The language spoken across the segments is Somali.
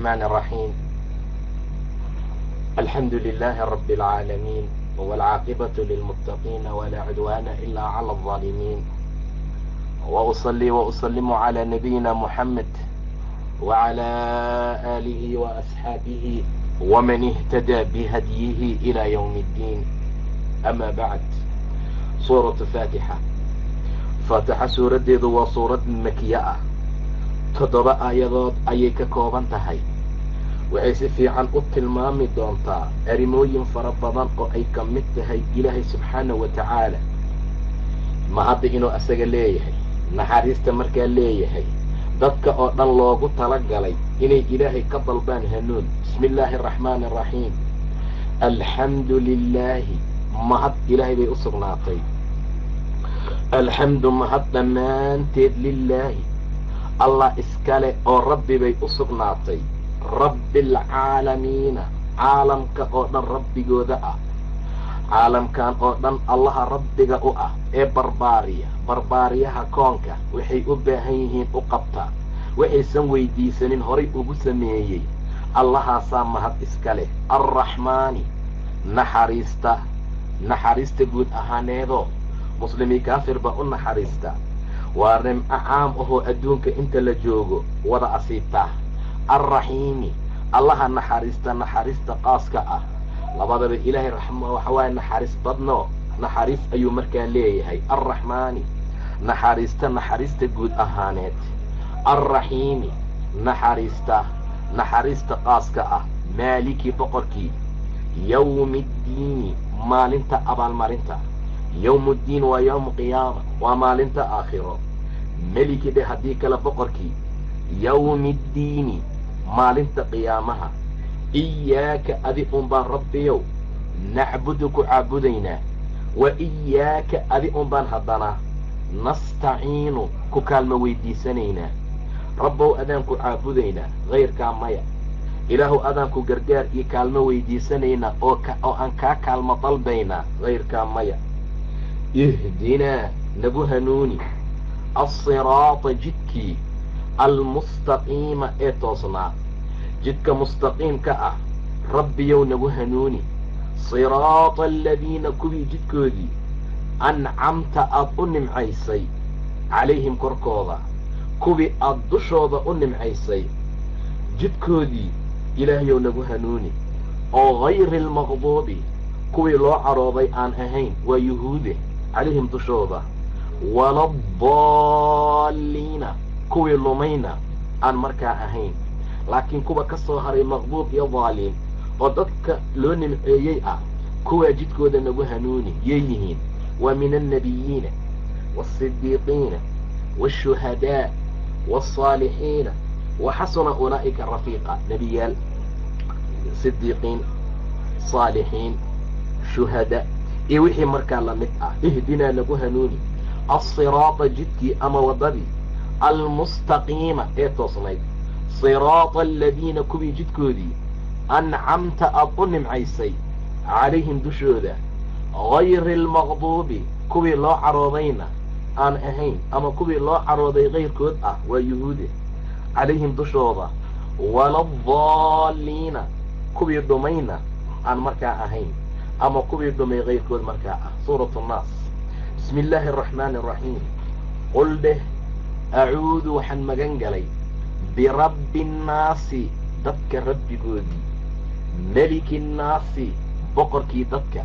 الرحمن الرحيم. الحمد لله رب العالمين والعاقبة للمتقين ولا عدوان إلا على الظالمين. وأصلي وأسلم على نبينا محمد وعلى آله وأصحابه ومن اهتدى بهديه إلى يوم الدين. أما بعد سورة فاتحة waa suurad makiye ah toddoba aayadood ayay ka kooban tahay waxay si fiican u tilmaami doontaa arrimooyin fara badan oo ay ka mid tahay ilaahay subxaana wa tacaala. Ma hadda inuu asaga leeyahay naxariista markaa leeyahay dadka oo dhan loogu tala galay inay ilaahay ka dalbaan hanuun. Bismi illaahi araxmaani araxiim alxamdu lilaahi mahad ilaahay bay u sugnaatay. Alxamdu mahad dhammaanteed lilaahi allah iskale oo rabbi bay u sugnaatay rabbi alcaalamiina caalamka oo dhan rabbigooda ah. Caalamkan oo dhan allaha rabbiga u ah ee barbaariya. Barbaariyaha koonka waxay u baahan yihiin u qabta. Waxaysan weydiisanin horay ugu sameeyey. Allahaasaa mahad iska leh. Alraxmaani naxariista. Naxariista guud ahaaneedoo muslimii kaafir baa u naxariista. Waa rimco caam ahoo adduunka inta la joogo wada asiibta alraxiimi allaha naxariista naxariista qaaska ah labadaba ilaahay waxa waaye naxariis badno naxariis ayuu markaa leeyahay alraxmaani naxariista naxariista guud ahaaneed alraxiimi naxariista naxariista qaaska ah maalikii boqorkii yawmi ddiini maalinta abaalmarinta yowmu ddiin waa yowmu qiyaama waa maalinta aakhiro meliki dhe haddii kale boqorkii yowmi ddiini maalinta qiyaamaha. Iyaaka adi un baan rabbiyow nacbudu ku caabudaynaa. Wa iyaaka adi un baan haddana nastaciinu ku kaalmo weydiisanaynaa. Rabbow adaan ku caabudaynaa hayrkaa maya. Ilaahuw adaan ku gargaar iyo kaalmo weydiisanaynaa oo aan kaa kaalmo dalbaynaa hayrkaa maya. Ihdinaa nagu hanuuni. Alsiraata jidkii almustaqiima ee toosnaa. Jidka mustaqiimka ah rabbiyow nagu hanuuni. Siraata aladiina kuwii jidkoodii ancamta aad u nimcaysay calayhim korkooda. Kuwii aad dushooda u nimcaysay jidkoodii ilaahayow nagu hanuuni. Oo hayri almaqduubi kuwii loo carooday aan ahayn waa yuhuude calayhim dushooda. Waladaalliina kuwii lumayna aan markaa ahayn. Laakiin kuwa ka soo haray maqduub iyo daaliin oo dadka loo nimceeyey ah kuwaa jidkooda nagu hanuuni yay yihiin. Waa min annabiyiina waasidiiqiina waashuhadaa waasaalixiina wa xasuna ulaa'ika rafiiqa nebiyaal sidiiqiin saalixiin shuhada. Iyo wixii markaa la mid ah ihdinaa nagu hanuuni. Alsiraata jidkii ama waddadii almustaqiima ee toosnayd siraata aladiina kuwii jidkoodii ancamta aad u nimcaysay calayhim dushooda hayri almaqduubi kuwii loo caroodayna aan ahayn ama kuwii loo carooday kayrkood ah waa yuhuude calayhim dushooda waladaalliina kuwii dhumayna aan markaa ahayn ama kuwii dhumay kayrkood markaa ah suuratu nnaas bismi illaahi araxmaani araxiim qul dheh acuudu waxaan magan galay birabbi nnaasi dadka rabbigoodii meliki nnaasi boqorkii dadka.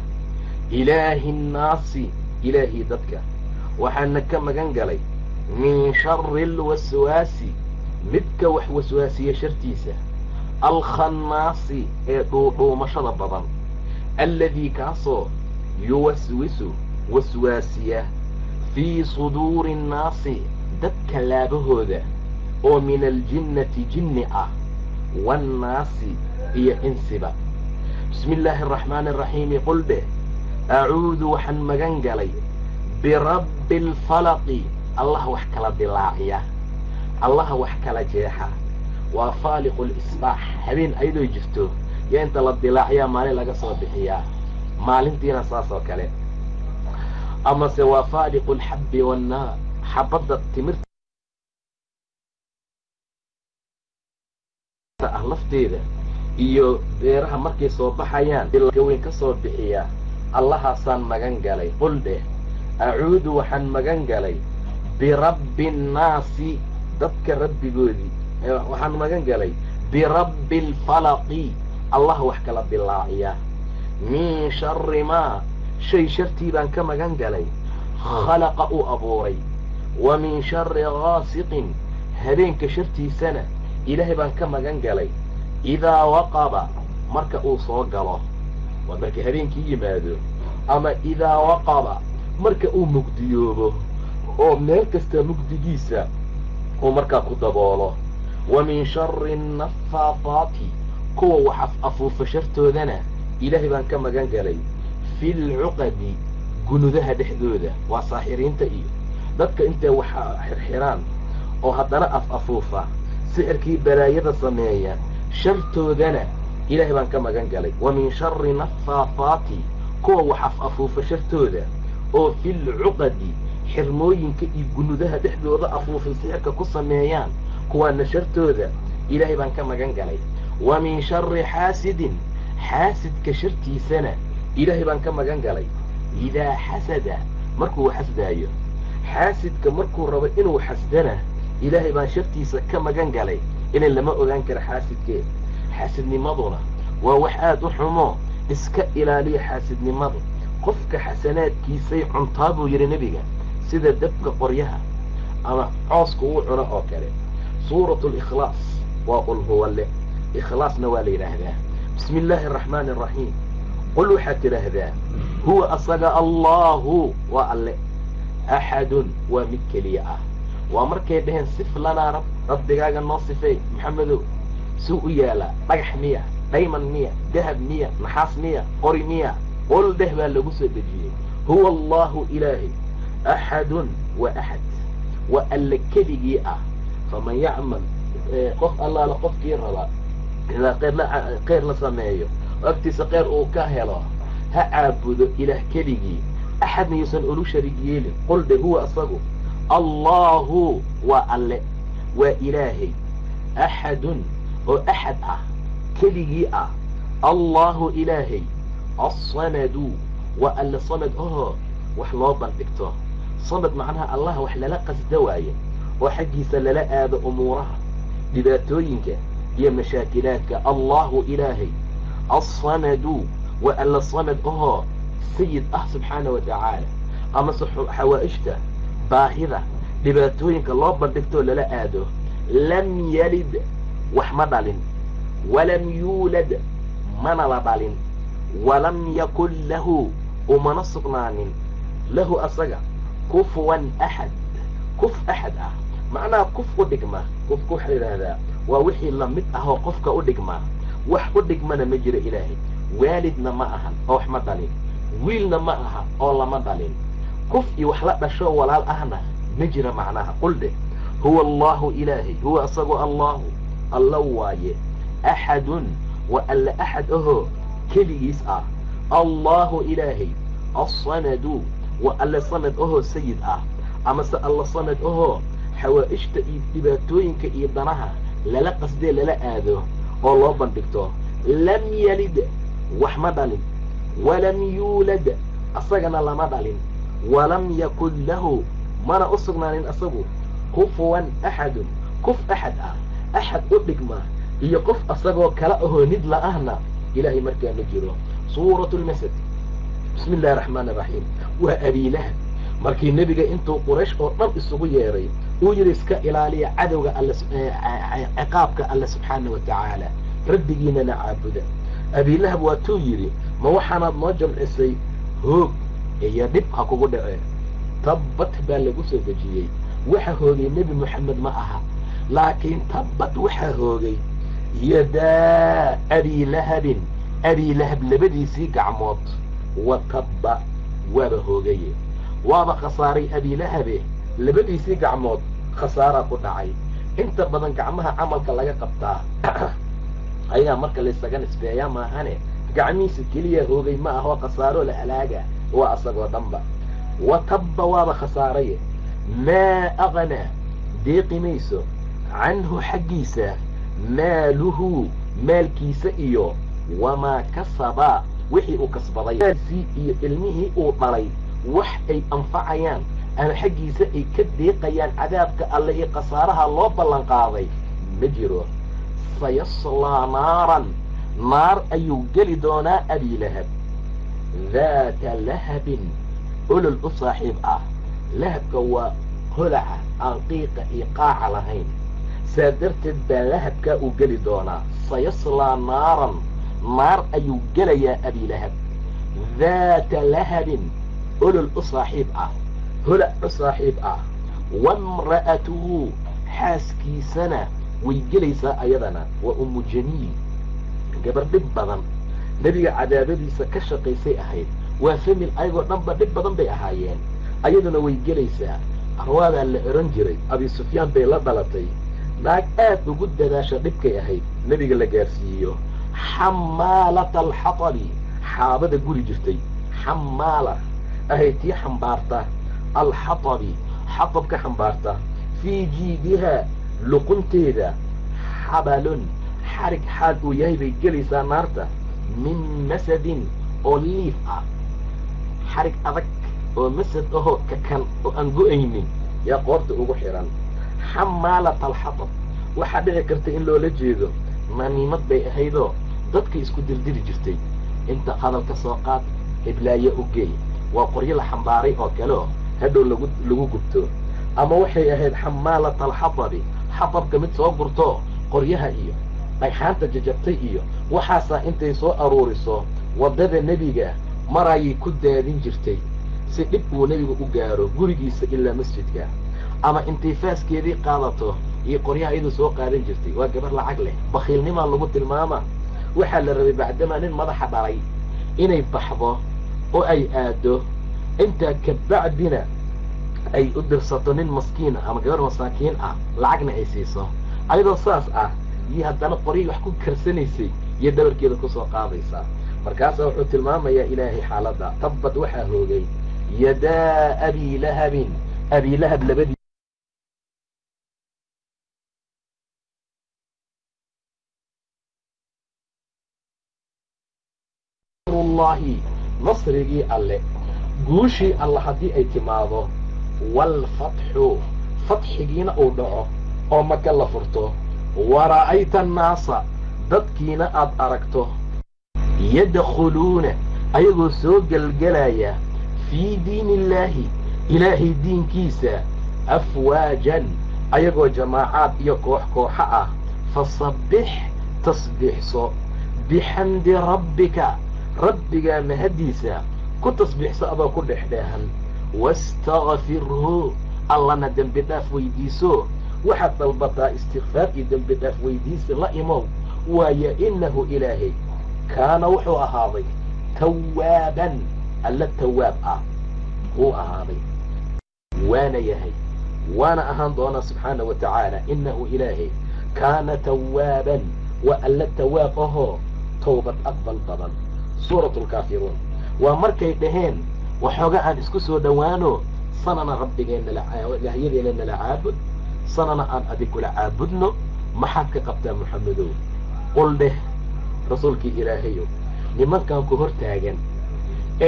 Ilaahi nnaasi ilaahii dadka. Waxaana ka magan galay min shari alwaswaasi midka wax waswaasiya shartiisa. Alkhannaasi ee dhuudhuumashada badan. Alladii kaasoo yuwaswisu waswaasiya fii suduuri annaasi dadka laabahooda oo min aljinnati jinni ah waannaasi iyo insiba bismi illaahi araxmaani araxiimi qul dheh acuudu waxaan magan galay birabbi alfalaqi allaha wax kala dilaaciya allaha wax kala jeexa waa faaliqu lisbaax habeen ayadoo jirto yaa inta la dilaaciyaa maalin laga soo bixiyaa maalintiina saas oo kale amase waa faaliqu alxabbi waannaar xabadda timirta ah lafteeda iyo beeraha markay soo baxayaan gaweyn ka soo bixiyaa allahaasaan magan galay. Qul dheh acuudu waxaan magan galay birabbi nnaasi dadka rabbigoodii waxaan magan galay birabbi alfalaqi allah wax kala bilaaciya. Min shari maa. Shay shartii baan ka magan galay. Khalaqa uu abuuray wa min shari gaasiqin habeenka shartiisana ilaahay baan ka magan galay idaa waqaba marka uu soo galo waa marka habeenkii yimaado ama idaa waqaba marka uu mugdiyoobo oo meel kasta mugdigiisa uu markaa ku daboolo wa min shari annafaafaati kuwa wax afuufa shartoodana ilaahay baan ka magan galay fi lcuqadi gunudaha dhexdooda waa saaxiriinta iyo dadka intay wax xirxiraan oo haddana af afuufa sixirkii balaayada sameeya shartoodana ilaahay baan ka magan galay. Wa min shari nafaafaati kuwa wax af afuufa shartooda oo fi lcuqadi xirmooyinka iyo gunudaha dhexdooda afuufay sixirka ku sameeyaan kuwaana shartooda ilaahay baan ka magan galay. Wa min shari xaasidin xaasidka shartiisana ilaahay baan ka magan galay. Idaa xasada markuu xasdaayo xaasidka markuu rabo inuu xasdana ilaahay baan shartiisa ka magan galay inan lama ogaan kara xaasidkee. Xaasidnimaduna waa wax aada u xumo iska ilaaliya xaasidnimadu. Qofka xasanaadkiisay cuntaa buu yidhi nebiga sida dabka qoryaha ama cooska uu cuno oo kale. Suuratu likhlaas waa qul huwa leh ikhlaasna waa la yidhaahdaa. Bismi illaahi araxmaani araxiim qul waxaad tidhaahdaa huwa asaga allaahu waa alle axadun waa mid keliya ah waa markay dhaheen sif lanaa rab rabbigaaga noo sifeey maxamedow suu u yaalaa dhagax miya dhayman miya dahab miya naxaas miya qori miya qol dheh baa lagu soo dejiyey huwa allaahu ilaahay axadun waa axad waa alle keligii ah faman yacmal qof allaala qofkii rabaa ilaa qeyr la sameeyo oo agtiisa qeyr uu ka helo ha caabudo ilaah keligii axadna yuusan olu sharig yeelin qol dhe huwa asagu allaahu waa alle waa ilaahay axadun oo axad ah keligii ah allaahu ilaahay assamadu waa alle samad ahoo wax loo bandhigto samad macnaha allah wax lala qasda waaye oo xaggiisa lala aado umuuraha dhibaatooyinka iyo mashaakilaadka allaahu ilaahay assamadu waa alle samad ahoo sayid ah subxaana wa tacaala amase xawaa'ijta baahida dhibaatooyinka loo bandhigtoo lala aado lam yalid wax ma dhalin walam yuulad mana la dhalin walam yakun lahu umana sugnaanin lahu asaga kufuwan axad kuf axad ah macnaha kuf u dhigma kufka waxaa yidhaahdaa waa wixii la mid ah oo qofka u dhigmaa wax u dhigmana ma jiro ilaahay waalidna ma ahan oo wax ma dhalin wiilna ma aha oo lama dhalin. Kuf iyo wax la dhashoo walaal ahna ma jira macnaha. Qul dheh huwa allaahu ilaahay huwa asagoo allaahu alla waaye. Axadun waa alle axad ahoo keligiis ah. Allaahu ilaahay assamadu waa alle sanad ahoo sayid ah. Amase alla sanad ahoo xawaa'ijta iyo dhibaatooyinka iyo danaha lala qasdee lala aado oo loo bandhigto lam yalid wax ma dhalin walam yuulad asagana lama dhalin. Walam yakun lahu mana u sugnaanin asagu? Kufuwan axadun kuf axad ah axad u dhigma iyo qof asagoo kala ahoo nid la-ahna ilaahay markaa ma jiro. Suuratu lmasad bismi illahi araxmaan araxiim waa abiilahab markii nebiga intuu quraysh oo dhan isugu yeeray uu yidhi iska ilaaliya cadowga alle ciqaabka alle subxaana wa tacaala rabbigiinana caabuda abiilahab waatuu yidhi ma waxaanaad noo jamcisay? Hoog iyo dhib ha kugu dhacee tabbat baa lagu soo dejiyey. Waxa hoogay nebi moxamed ma aha laakiin tabbat waxaa hoogay yadaa abiilahabin abiilahab labadiisii gacmood wa tabba waaba hoogaye waaba khasaaray abiilahabe labadiisii gacmood khasaaraa ku dhacay. Inta badan gacmaha camalka laga qabtaa ayaa marka laysaga nisbeeyaa maahane? Gacmihiisa keliya hoogay ma ahoo khasaaroo la halaaga. Waa asagoo dhanba wa tabba waaba khasaaraye. Maa aqnaa deeqi mayso canhu xaggiisa maaluhu maalkiisa iyo wamaa kasaba. Wixii uu kasbaday. Maalsii iyo ilmihii uu dhalay. Wax ay anfacayaan. Ama xaggiisa ay ka deeqayaan cadaabka alle iyo khasaaraha loo ballan qaaday. Ma jiro sayaslaa naaran naar ayuu geli doonaa abilahab daata lahabin olol u saaxiib ah lahabka waa holaca aan qiiqa iyo qaaca lahayn saa darteed baa lahabkaa uu geli doonaa sayaslaa naaran naar ayuu gelayaa abilahab daata lahabin olol u saaxiib ah holac u saaxiib ah waimra'atuhu xaaskiisana way gelaysaa ayadana waa ummu jamiil gabar dhib badan. Nebiga cadaabadiisa ka shaqaysay ahayd. Waa famil ayagoo dhanba dhib badan bay ahaayeen. Ayaduna way gelaysaa arwaadaa la ohan jiray abi sufyaan bay la dhalatay. Naag aad ugu dadaasha dhibkay ahayd nebiga la gaarsiiyo. Xamaalata alxatabi xaabada guri jirtay. Xamaala ahay tii xambaarta. Alxatabi xatab ka xambaarta. Fii jiidihaa luqunteeda xabalun xarig xaal uu yahay bay gelaysaa naarta min masadin oo liif ah. Xarig adag oo masad ahoo kakan oo aan go'aynin yaa qoorta ugu xidhan xamaalata alxatab waxaa dhici karta in loola jeedo naniimad bay ahaydoo dadka isku dirdiri jirtay. Inta hadalka soo qaad hiblaayo u geey waa qoryo la xambaaray oo kale oo hadhow lagu lagu gubto. Ama waxay ahayd xamaalata alxatabi xatabka mid soo gurtoo qoryaha iyo dhagxaanta jajabtay iyo waxaasaa intay soo aruuriso waddada nebiga marayay ku daadin jirtay. Si dhib uu nebigu u gaaro gurigiisa ilaa masjidka. Ama intay faaskeedii qaadato iyo qoryaha iyaduu soo qaadan jirtay. Waa gabar lacag leh bakhiilnimaa lagu tilmaama. Waxaa la rabay bacdamaa nin madaxa dhalay inay baxdo oo ay aado. Intaa kabacdina ay u dirsato nin maskiina ama gabar masaakiin ah lacagna ay siiso. Ayadoo saas ah iyo haddana qoryay wax ku karsanaysay iyo dhabarkeeda ku soo qaadaysaa markaasaa wuxuu tilmaamayaa ilaahay xaaladda. Tabbad waxaa hoogay. Yadaa abi lahabin. Abi lahab labadii nasrigii alle. Guushii alle haddii ay timaado waalfatxu fatxigiina uu dhaco oo maka la furto wara'ayta annaasa dadkiina aad aragto yadkhuluuna ayagoo soo gelgelaya fii diini illaahi ilaahay diinkiisa afwaajan ayagoo jamaacaad iyo koox kooxo ah fasabbix tasbiixso bixamdi rabbika rabbigaa mahaddiisa ku tasbiixso adoo ku dhexdheehan wastakfirhu allana dembi dhaaf weydiiso waxaad dalbataa istikfaar iyo dembi dhaaf weydiisi la imow waayo innahu ilaahay kaana wuxuu ahaaday tawaaban alla tawaab ah wuu ahaaday waana yahay waana ahaan doonaa subxaana wa tacaala innahu ilaahay kaana tawaaban waa alla tawaab ahoo towbad aqbal badan suuratu lkaafiruun waa markay dhaheen waxooga aan isku soo dhowaano sanana rabbigeenna ilaahyadeena nala caabud sanana aan adigkula caabudno maxaad ka qabtaa moxamedow qul dheh rasuulkii ilaahayow nimankan ku hor taagan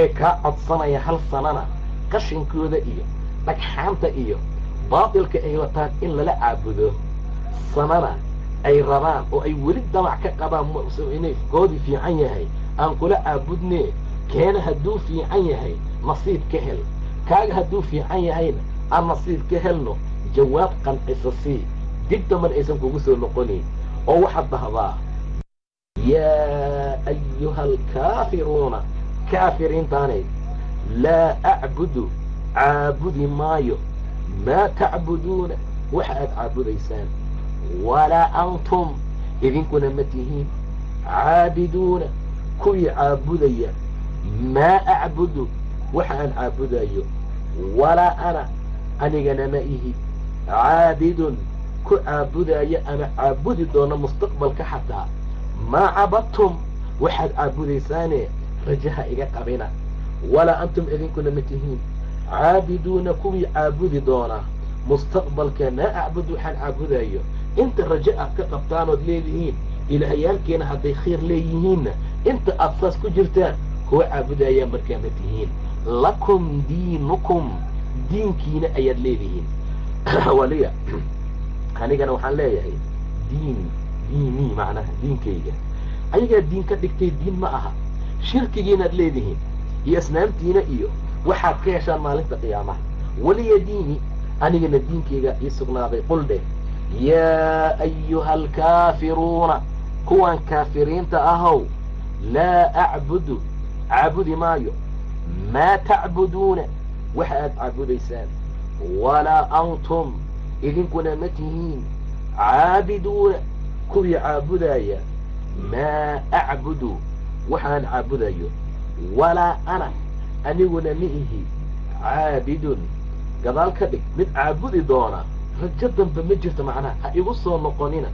ee kaa codsanaya hal sanana qashinkooda iyo dhagxaanta iyo baatilka ay wataan in lala caabudo sanana ay rabaan oo ay weli damac ka qabaan inay koodii fiican yahay aan kula caabudnee keena hadduu fiican yahay nasiib ka hel. Kaaga hadduu fiican yahayna aan nasiib ka helno jawaab qancisa sii dib daman aysan kugu soo noqonayn oo waxaad dhahdaa yaa ayuha alkaafiruuna kaafiriintaanay laa acbudu caabudi maayo. Maa tacbuduuna waxa aad caabudaysaan. Walaa antum idinkuna ma tihiin. Caabiduuna kuwii caabudaya. Maa acbudu waxa aan caabudayo. Walaa ana anigana ma ihi. Caabidun ku caabudaya ama caabudi doona mustaqbalka xataa maa cabadtum waxaad caabudaysaane rajaha iga qabina. Walaa antum idinkuna ma tihiin. Caabiduuna kuwii caabudi doona. Mustaqbalka maa acbud waxaan caabudayo. Inta rajo aad ka qabtaanood leedihiin ilaahayaalkeena hadday khayr leeyihiinna inta aad saas ku jirtaan kuwa caabudayaa markaa ma tihiin lakum diinukum diinkiina ayaad leedihiin. Waliya anigana waxaan leeyahay diin diinii macnaha diinkayga ayagaa diin ka dhigtay diin ma aha. Shirkigiinaad leedihiin iyo asnaamtiina iyo waxaad ka heshaan maalinta qiyaamaha. Waliya diini anigana diinkayga ii sugnaaday qul dheh yaa ayuha alkaafiruuna kuwan kaafiriinta ahow laa acbudu caabudi maayo maa tacbuduuna waxa aad caabudaysaan walaa antum idinkuna ma tihiin caabiduuna kuwii caabudaya maa acbudu waxaan caabudayo walaa ana aniguna ma ihi caabidun gadaal ka dhig mid caabudi doona rajo dambe ma jirto macnaha ha igu soo noqonina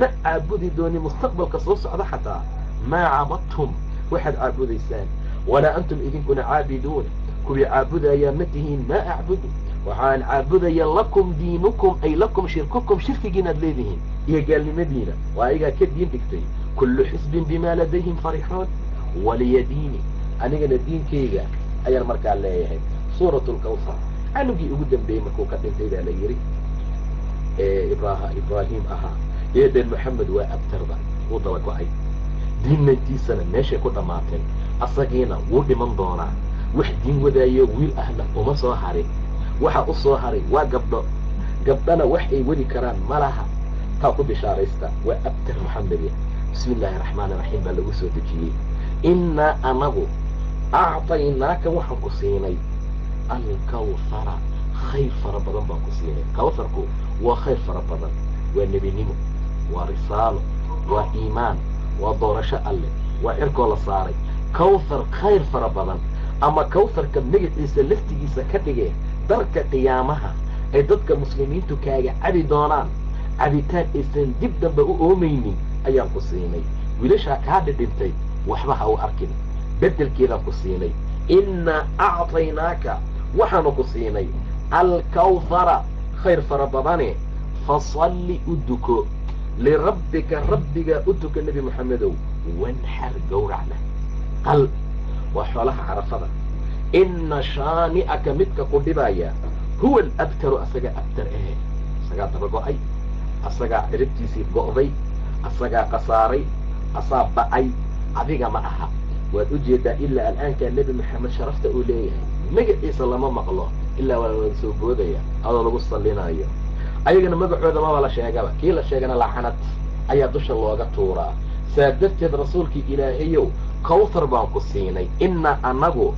ma caabudi dooni mustaqbalka soo socda xataa maa cabadtum waxaad caabudaysaan walaa antum idinkuna caabiduuna kuwii caabudayaa ma tihiin maa acbudu waxaan caabudaya lakum diinukum ay lakum shirkukum shirkigiinaad leedihiin iyo gaalnimadiina waa ayagaa ka diin dhigtay kullu xisbin bimaa ladayhim farixuun waliya diini anigana diinkayga ayaan markaa leeyahay suurat lkawsar canugii ugu dambeeyey markuu ka dhintay baa la yidhi ibraahim ahaa eeden moxamed waa abtarba wuu daba go'ay diinnantiisana meeshay ku dhammaatay asagiina wuu dhiman doonaa. Wax diin wadaayo wiil ahna uma soo harin waxa u soo haray waa gabdho gabdhana wax ay wadi karaan ma laha. Taa ku bishaaraysta waa abtar moxamede bismi illaahi raxmaan iraxiim baa lagu soo dejiyey. Innaa anagu acطaynaaka waxaan ku siinay. Alkawhara khayr fara badan baan ku siinay. Kawharku waa khayr fara badan. Waa nebinimo waa risaalo waa iimaan waa doorasho alleh waa cirkoo la saaray. Kawthar khayr fara badan ama kawtharka magaciisa laftigiisa ka dhigee darka qiyaamaha ay dadka muslimiintu kaaga cabi doonaan. Cabitaan aysan dib dambe u oomaynin ayaan ku siinay. Wiilashaa kaa dhidhintay waxba ha u arkin. Beddelkeedaan ku siinay. Innaa acطaynaaka waxaanu ku siinay. Alkawhara khayr fara badane fasalli u duko lirabbika rabbigaa u duka nebi moxamedow wanxar gowracna qal waa xoolaha carafada inna shaani'aka midka ku dhibaya huwa alabtaru asagaa abtar ahe asagaa daba go'ay asagaa ciribtiisii go'day asagaa khasaaray asaa ba'ay adiga ma aha waad u jeedaa ilaa al'aankaa nebi maxamed sharafta uu leeyahay magaciisa lama maqlo ilaa waa wada soo boodaya adoo lagu sallinayo ayagana magacooda maba la sheegaba. Kii la sheegana lacanad ayaa dusha looga tuuraa. Saa darteed rasuulkii ilaahayow kawthar baan ku siinay. Innaa annagu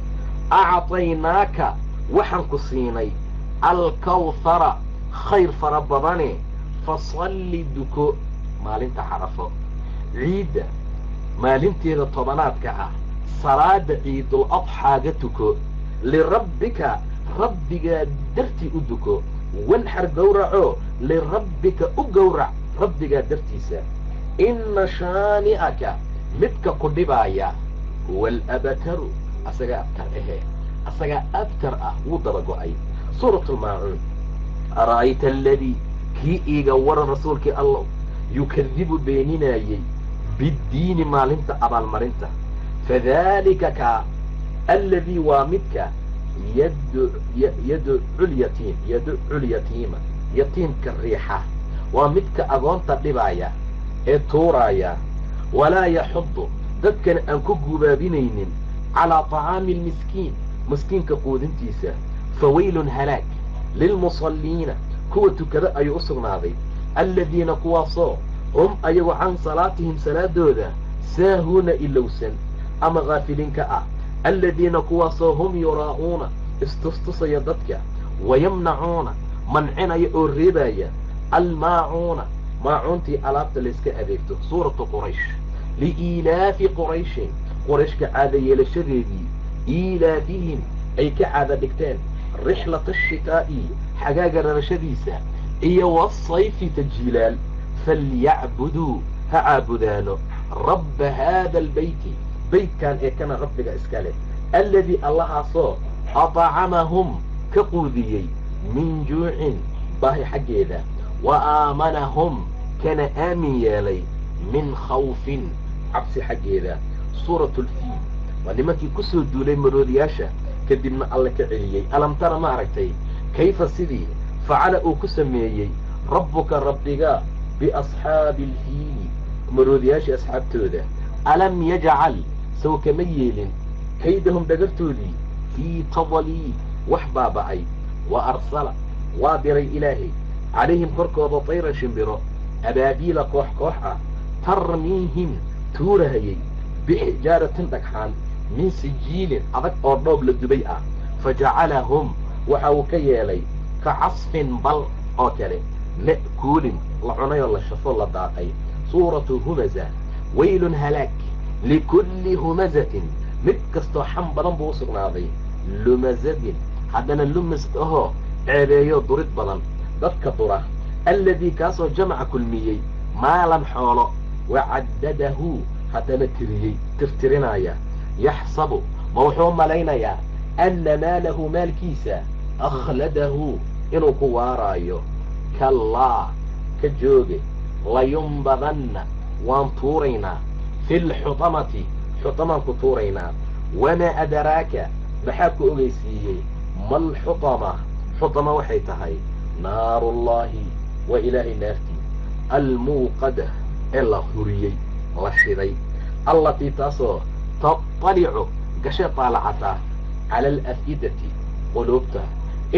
acطaynaaka waxaan ku siinay. Alkawhara khayr fara badane fasalli duko. Maalinta carafo ciidda maalinteeda tobanaadka ah. Salaada ciidul adxaaga tuko. Lirabbika rabbigaa dartii u duko wanxar gowraco lirabbika u gowrac rabbigaa dartiisa inna shaani'aka midka ku dhibaaya huwa alabtaru asagaa abtar ahee asagaa abtar ah wuu daba go'ay suurat lmaacuun ara'ayta aladii kii iiga waran rasuulkii allow yukadibu beeninaayey biddiini maalinta abaalmarinta fadaalika kaa alladii waa midka yadculyatiim yadculyatiima yatiimka riixa waa midka agoonta dhibaaya ee tuuraaya walaa yaxudu dadkana aan ku gubaabinaynin calaa طacaami almiskiin miskiinka quudintiisa fawaylun halaag lilmusalliina kuwa tukada ayuu u sugnaaday alladiina kuwaasoo hum ayagu can salaatihim salaadooda saahuuna ilowsan ama kaafiliinka ah alladiina kuwaasoo hum yuraa'uuna istustusaya dadka wayamnacuuna mancinaya oo reebaya almaacuuna maacuuntii alaabta layska adeegto suuratu quraysh liiilaafi qurayshin qorayshka caada yeelashadeedii iilaafihim ay ka caada dhigteen rixlata ashitaa'i xagaaga rarashadiisa iyo wasayfi tajiilaal falyacbuduu ha caabudaano rabba haada albeyti beytkan ee kana rabbiga iska leh alladii allahaasoo atacamahum ka quudiyey min juucin baahi xaggeeda wa aamanahum kana aamin yeelay min khawfin cabsi xaggeeda suuratulfiil waa nimankii ku soo duulay maroodiyaasha kadibna alle ka celiyey alam tara ma aragtay kayfa sidii facala uu ku sameeyey rabbuka rabbiga biasxaabi alfiili maroodiyaashii asxaabtooda alam yajcal sow kama yeelin. Kaydahum dhagartoodii fii tadaliil wax baaba'ay wa arsala waa diray ilaahay. Calayhim korkooda tayran shimbiro abaabiila koox koox ah tarmiihim tuurahayay bixijaaratin dhagxaan min sijiilin adag oo dhoob la dubay ah. Fa jacalahum waxa uu ka yeelay ka casfin bal oo kale. Ma'kuulin la cunay oo la shafo la daaqay. Suuratu humaza waylun halaag likulli humazatin mid kastoo xam badan buu u sugnaaday lumazadin haddana lumas ahoo ceebeeyo durid badan dadka dura alladii kaasoo jamaca kulmiyey maalan xoolo wacaddadahu haddana tiriyey tirtirinaya yaxsabu ma wuxuu malaynayaa anna maalahu maalkiisa akhladahu inuu ku waaraayo kallaa ka jooge layumbadanna waan tuuraynaa fi lxutamati xutamaan ku tuuraynaa wamaa adaraaka maxaa ku ogeysiiyey malxutama xutama waxay tahay naarullaahi waa ilaahay naartii almuuqada ee la huriyey la shiday allatii taasoo taطalicu gashe taalacataa cala alaf'idati quluubta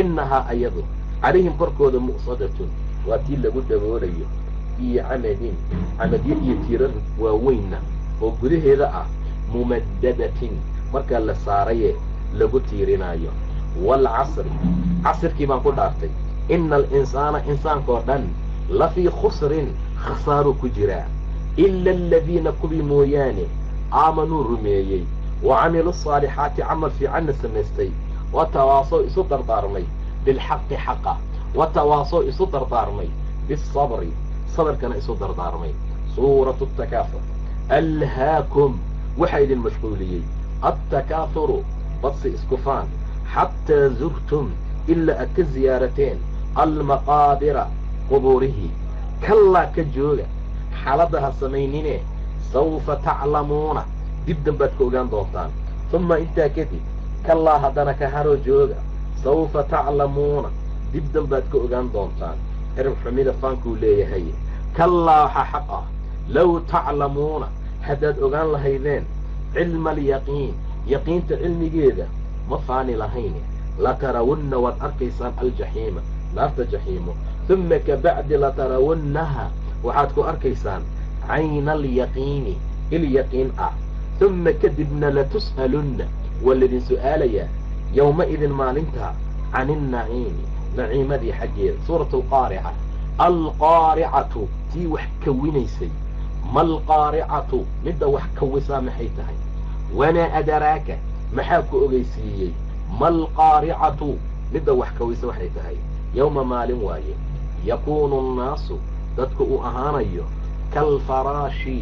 innahaa ayadu calayhim korkooda mu'sadatun waa tii lagu daboolayo iyo camadin camadyo iyo tiirar waaweynna oo gudaheeda ah mumaddadatin markaa la saaraye lagu tiirinaayo waalcasri casirkii baan ku dhaartay. Ina alinsaana insaankoo dhan la fii khusrin khasaaruu ku jiraa ila aladiina kuwii mooyaane aamanuu rumeeyey wa camiluu asaalixaati camal fiicanna samaystay. Wa tawaasoo isu dardaarmay bilxaqi xaqa. Wa tawaasoo isu dardaarmay biasabri sabarkana isu dardaarmay. Suuratu takaafur alhaakum waxaa idin mashquuliyey attakaahuru badsi isku faan xataa zurtum ilaa aad ka ziyaarateen almaqaabira qubuurihii kallaa ka jooga xaaladda ha samaynine sawfa taclamuuna dib dambaad ka ogaan doontaan uma intaa kadib kallaa haddana ka haroo jooga sawfa taclamuuna dib dambaad ka ogaan doontaan erab xumida faankuu leeyahay kallaa waxaa xaq ah low taclamuuna haddaad ogaan lahaydeen cilma alyaqiin yaqiinta cilmigeeda ma faani lahayn latarawunna waad arkaysaan aljaxiima naarta jaxiimo uma kabacdi latarawunnaha waxaad ku arkaysaan cayna alyaqiini ilyaqiin ah uma kadibna latus'alunna waa laydin su'aalayaa yowma-idin maalinta can innaciimi naciimadii xaggeeda suuratu alqaarica alqaaricatu tii wax kawinaysay maalqaaricatu midda wax kawisaa maxay tahay? Wamaa adaraaka maxaa ku ogeysiiyey? Maalqaaricatu midda wax kawisa waxay tahay? Yowma maalin waaye yakuunu annaasu dadku uu ahaanayo kaalfaraashi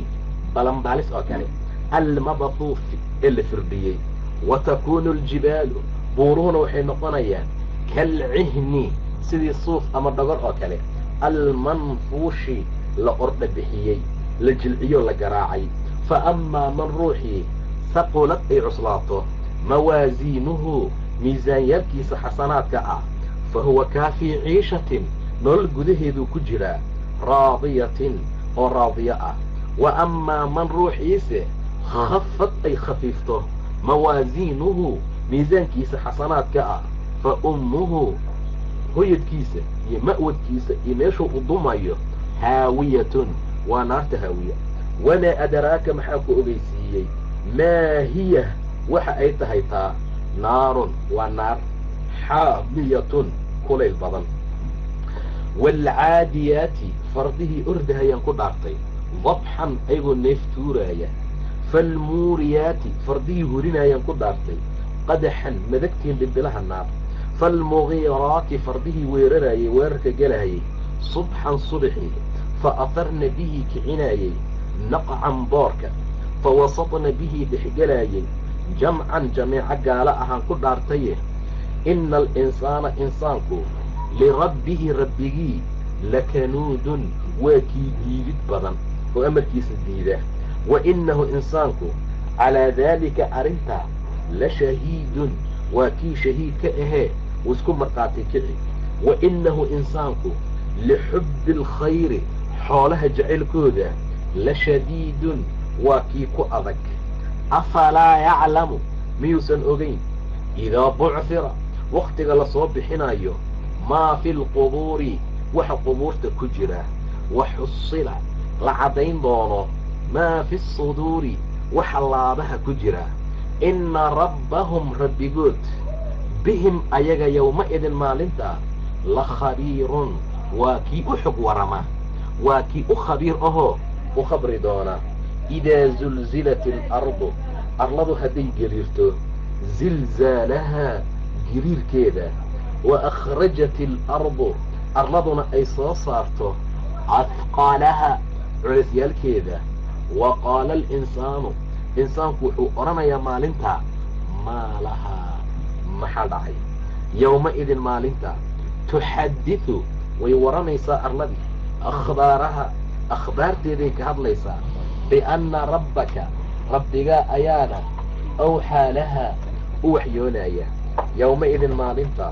balanbaalis oo kale almabhuufi ee la firdhiyey wa takuunu aljibaalu buuruhuna waxay noqonayaan kaalcihni sidii suuf ama dhogor oo kale. Almanfuushi la ordha bixiyey la jilciyo la garaacay fa amaa man ruuxii saqulad ay cuslaato mawaasiinuhu miisaanyaalkiisa xasanaadka ah fa huwa kaafii ciishatin nolol gudaheeduu ku jiraa raadiyatin oo raadiyo ah wa amaa man ruuxiise khafad ay khafiifto mawaasiinuhu miisaankiisa xasanaadka ah fa ummuhu hoyadkiisa iyo ma'wadkiisa iyo meeshuu u dumayo haawiyatun waa naarta haawiya. Wamaa adaraaka maxaa ku ogeysiiyey? Maa hiya? Waxa ay tahay taa. Naarun waa naar. Xaamiyatun kulayl badan. Waalcaadiyaati fardihii ordahayaan ku dhaartay. Dabxan ayagoo neef tuuraaya faalmuuriyaati fardihii hurinayaan ku dhaartay. Qadaxan madagtiin dhimbilaha naar. Faalmugiiraati fardihii weerarayay weerarka gelahayay subxan subxii fa atarna bihii kicinaayey naqcan boorka fa wasatna bihii dhexgelaayay jamcan jameeco gaala ahaan ku dhaartaye ina alinsaana insaanku lirabbihi rabbigii lakanuudun waa kii diidid badan oo amarkiisa diida wa innahu insaanku calaa daalika arrintaa la shahiidun waa kii shahiid ka ahee wuu isku markhaati kici wa innahu insaanku lixubbi alkhayri xoolaha jacaylkooda la shadiidun waa kii ku adag. Afalaa yaclamu miyuusan ogayn idaa bucfira wakhtiga la soo bixinayo maa fi lqubuuri waxa qubuurta ku jira. Wa xusila la caddayn doono maa fi suduuri waxa laabaha ku jira. Inna rabbahum rabbigood bihim ayaga yowma-idin maalintaa la khabiirun waa kii u xog warama waa kii u khabiir ahoo u khabri doona idaa zulzilat alardu arladu hadday geliirto zilzaalahaa giriirkeeda wa akhrajat alardu arladuna ay soo saarto cadqaalaha culasyaalkeeda wa qaala alinsaanu insaanku wuxuu odhanayaa maalintaa maa lahaa maxaa dhacay yowma-idin maalinta tuxaddidu way waranaysaa arladii akhbaaraha akhbaarteeday ka hadlaysaa bianna rabbaka rabbigaa ayaana awxaa lahaa u waxyoonaya yowma-idin maalinta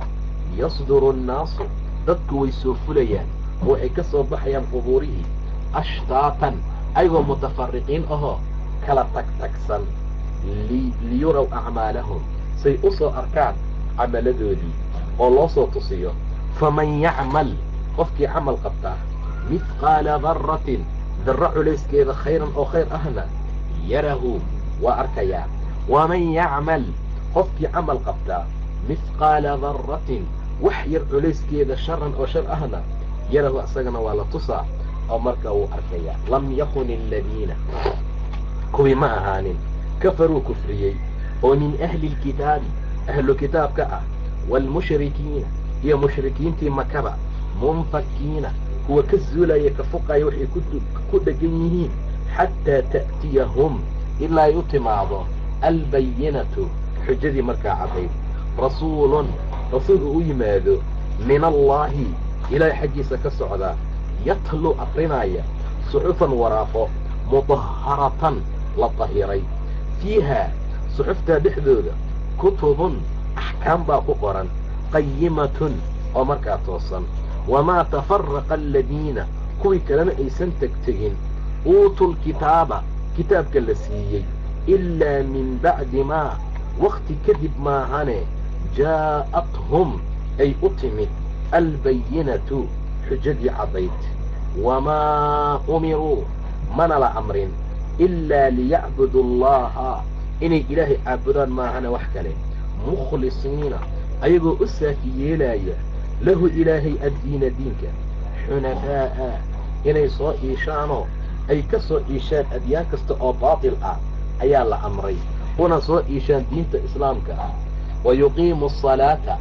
yasduru annaasu dadku way soo fulayaan oo ay ka soo baxayaan qubuurihii ashtaatan ayagoo mutafariqiin ahoo kala tagtagsan liyuraw acmaalahum say u soo arkaan camaladoodii oo loo soo tusiyo. Faman yacmal qofkii camal qabtaa mithqaala darratin darro culayskeeda khayran oo khayr ahna yarahu waa arkayaa waman yacmal qofkii camal qabtaa mithqaala darratin wax yar culayskeeda sharan oo shar ahna yarahu isagana waa la tusaa oo markaa wuu arkayaa lam yakun aladiina kuwii ma ahaanin kafaruu kufriyey oo min ahli lkitaabi ahlu kitaabka ah waalmushrikiina iyo mushrikiintii makaba munfakiina kuwa ka zuulaya ka fuqaya waxay ku dhegan yihiin xataa ta'tiyahum ilaa ay u timaado albayinatu xujadii markaa caddayd rasuulun rasuul uu u yimaado min allaahi ilaahay xaggiisa ka socda yatlu akrinaya suxufan waraaqo mudaharatan la tahiray. Fiiha suxuftaa dhexdooda kutubun axkaam baa ku qoran qayimatun oo markaa toosan wamaa tafaraqa aladiina kuwii kalena aysan tegtegin. Uutuu lkitaaba kitaabka la siiyey. Ilaa min bacdi maa wakhti kadib maahane jaa'athum ay u timid. Albayinatu xujadii caddayd. Wamaa umiruu mana la amrin. Ilaa liyacbudu allaha inay ilaahay caabudaan maahane wax kale. Mukhlisiina ayagoo u saafi yeelaya lahu ilaahay addiina diinka xunafaa'a inay soo iishaanoo ay ka soo iishaan adyaan kasta oo baatil ah ayaa la amray una soo iishaan diinta islaamka ah wa yuqiimu asalaata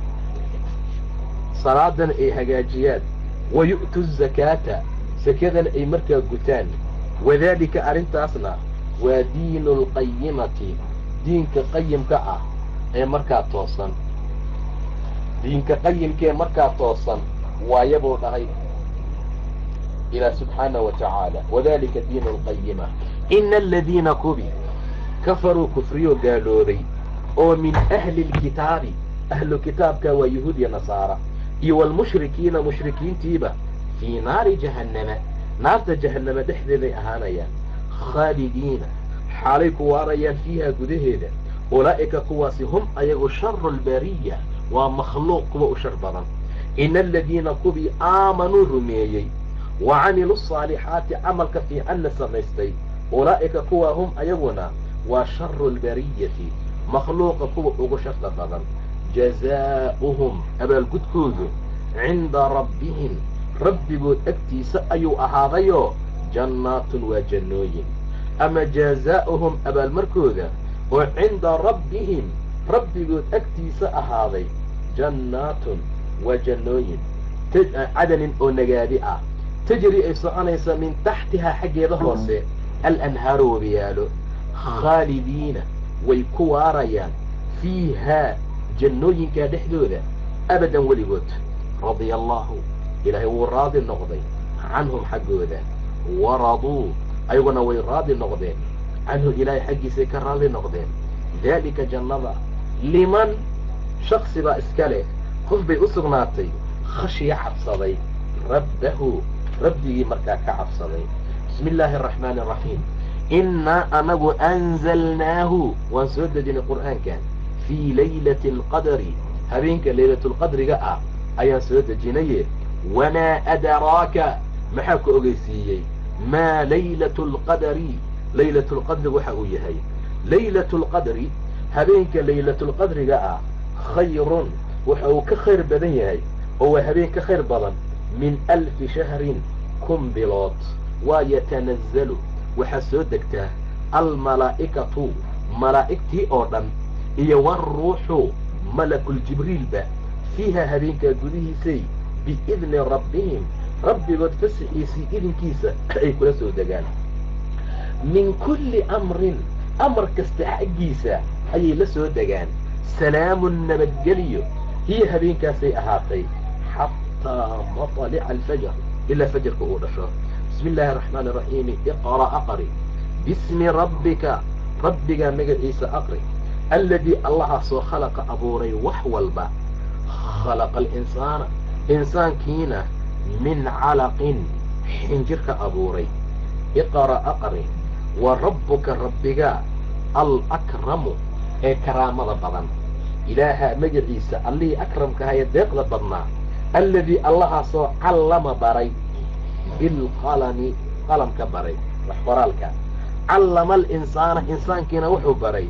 salaadana ay hagaajiyaan wa yu'tu azakaata sakadana ay markaa gutaan wadaalika arrintaasna waa diinu alqayimati diinka qayimka ah ee markaa toosan diinka qayimkaee markaa toosan waayabuu dhahay ilaah subxaanaه wa tacaala. Wadalika diinu alqayima ina aladiina kubi kafaruu kufriyoo gaaloobay oo min ahli اlkitaabi ahlu kitaabka waa yahuud iyo nasaara iyo waalmushrikiina mushrikiintiiba fii naari jahannama naarta jahannama dhexdeeday ahaanayaan. Khaalidiina xaalay ku waarayaan fiiha gudaheeda. Ulaa'ika kuwaasi hum ayagu sharu lbariya waa makhluuq kuwa u shar badan. Ina aladiina kubii aamanuu rumeeyey. Wa camiluu asaalixaati camalka fiicanna samaystay. Ulaa'ika kuwa hum ayaguna waa sharu lbariyati makhluuqa kuwa ugu sharta badan. Jazaa'uhum abaalgudkoodu cinda rabbihim. Rabbigood agtiisa ayuu ahaadayoo jannaatun waa jannooyin. Ama jazaa'uhum abaalmarkooda oo cinda rabbihim rabbigood agtiisa ahaaday jannaatun waa jannooyin cadanin oo nagaadi ah tajri ay soconaysa min taxtihaa xaggeeda hoose alanhaaru wabiyaalo khaalidiina way ku waarayaan fiihaa jannooyinkaa dhexdooda abadan weligood radia allaahu ilaahay wuu raadi noqday canhum xaggooda waraduu ayaguna way raadi noqdeen canhu ilaahay xaggiisay ka raadi noqdeen daalika jannada liman shaksi baa iska leh qof bay u sugnaatay khashya cabsaday rabbahu rabbigii markaa ka cabsaday bismi illaahi araxmaani araxiim innaa anagu anzalnaahu waan soo dejinay qur'aankan fii laylati alqadari habeenka laylatulqadriga ah ayaan soo dejinaye wamaa adraaka maxaa ku ogeysiiyey maa laylatu lqadari laylatulqadri waxa uu yahay laylatu lqadri habeenka laylatulqadriga ah khayrun. Waxa uu ka khayr badan yahay oo waa habeen ka khayr badan min alfi shahrin kun bilood. Waa yatanazzalu. Waxaa soo degtaa almalaa'ikatu malaa'igtii oo dhan iyo waruuxu malakuljibriilba fiiha habeenkaa gudihiisay biidni rabbihim. Rabbigood fasaxiisii idinkiisa ay kula soo degaan. Min kulli amrin amar kasta xaggiisa ayay la soo degaan salaamun nabadgeliyo hiya habeenkaasay ahaatay xataa matalica alfajr ilaa fajarka uu dhasho bismi illaahi araxmaani araxiimi iqra aqri bismi rabbika rabbigaa magaciisa aqri alladii allahaasoo khalaqa abuuray wax walba khalaqa alinsaana insaankiina min calaqin xinjirka abuuray iqra aqri wa rabbuka rabbigaa alakramu ee karaamada badan ilaaha magaciisa allihii akramkaha ee deeqda badnaa alladii allahaasoo callama baray bilqalami qalamka baray wax qoraalka callama alinsaana insaankiina wuxuu baray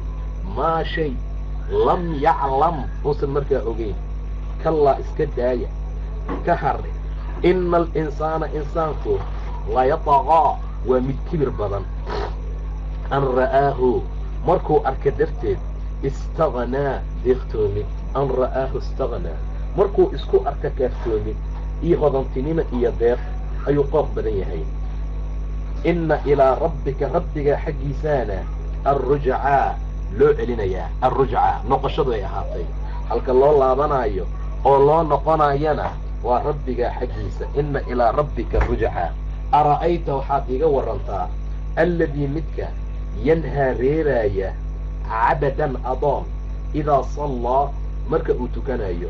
maa shay lam yaclam uusan markaa ogeyn kallaa iska daaya ka harre ina alinsaana insaanku layataqaa waa mid kibir badan an ra'aahu markuu arka darteed istaghnaa deeqtoomid an ra'aahu istaghnaa markuu isku arka kaaftoomid iyo hodantinimo iyo deeq ayuu qooq badan yahay inna ilaa rabbika rabbigaa xaggiisaana alrujcaa loo celinayaa alrujcaa noqoshadu ay ahaatay halka loo laabanaayo oo loo noqonayana waa rabbigaa xaggiisa inna ilaa rabbika rujcaa ara'ayta waxaad iiga warantaa alladii midka yanhaa reeraaya cabadan adoon idaa sallaa marka uu tukanayo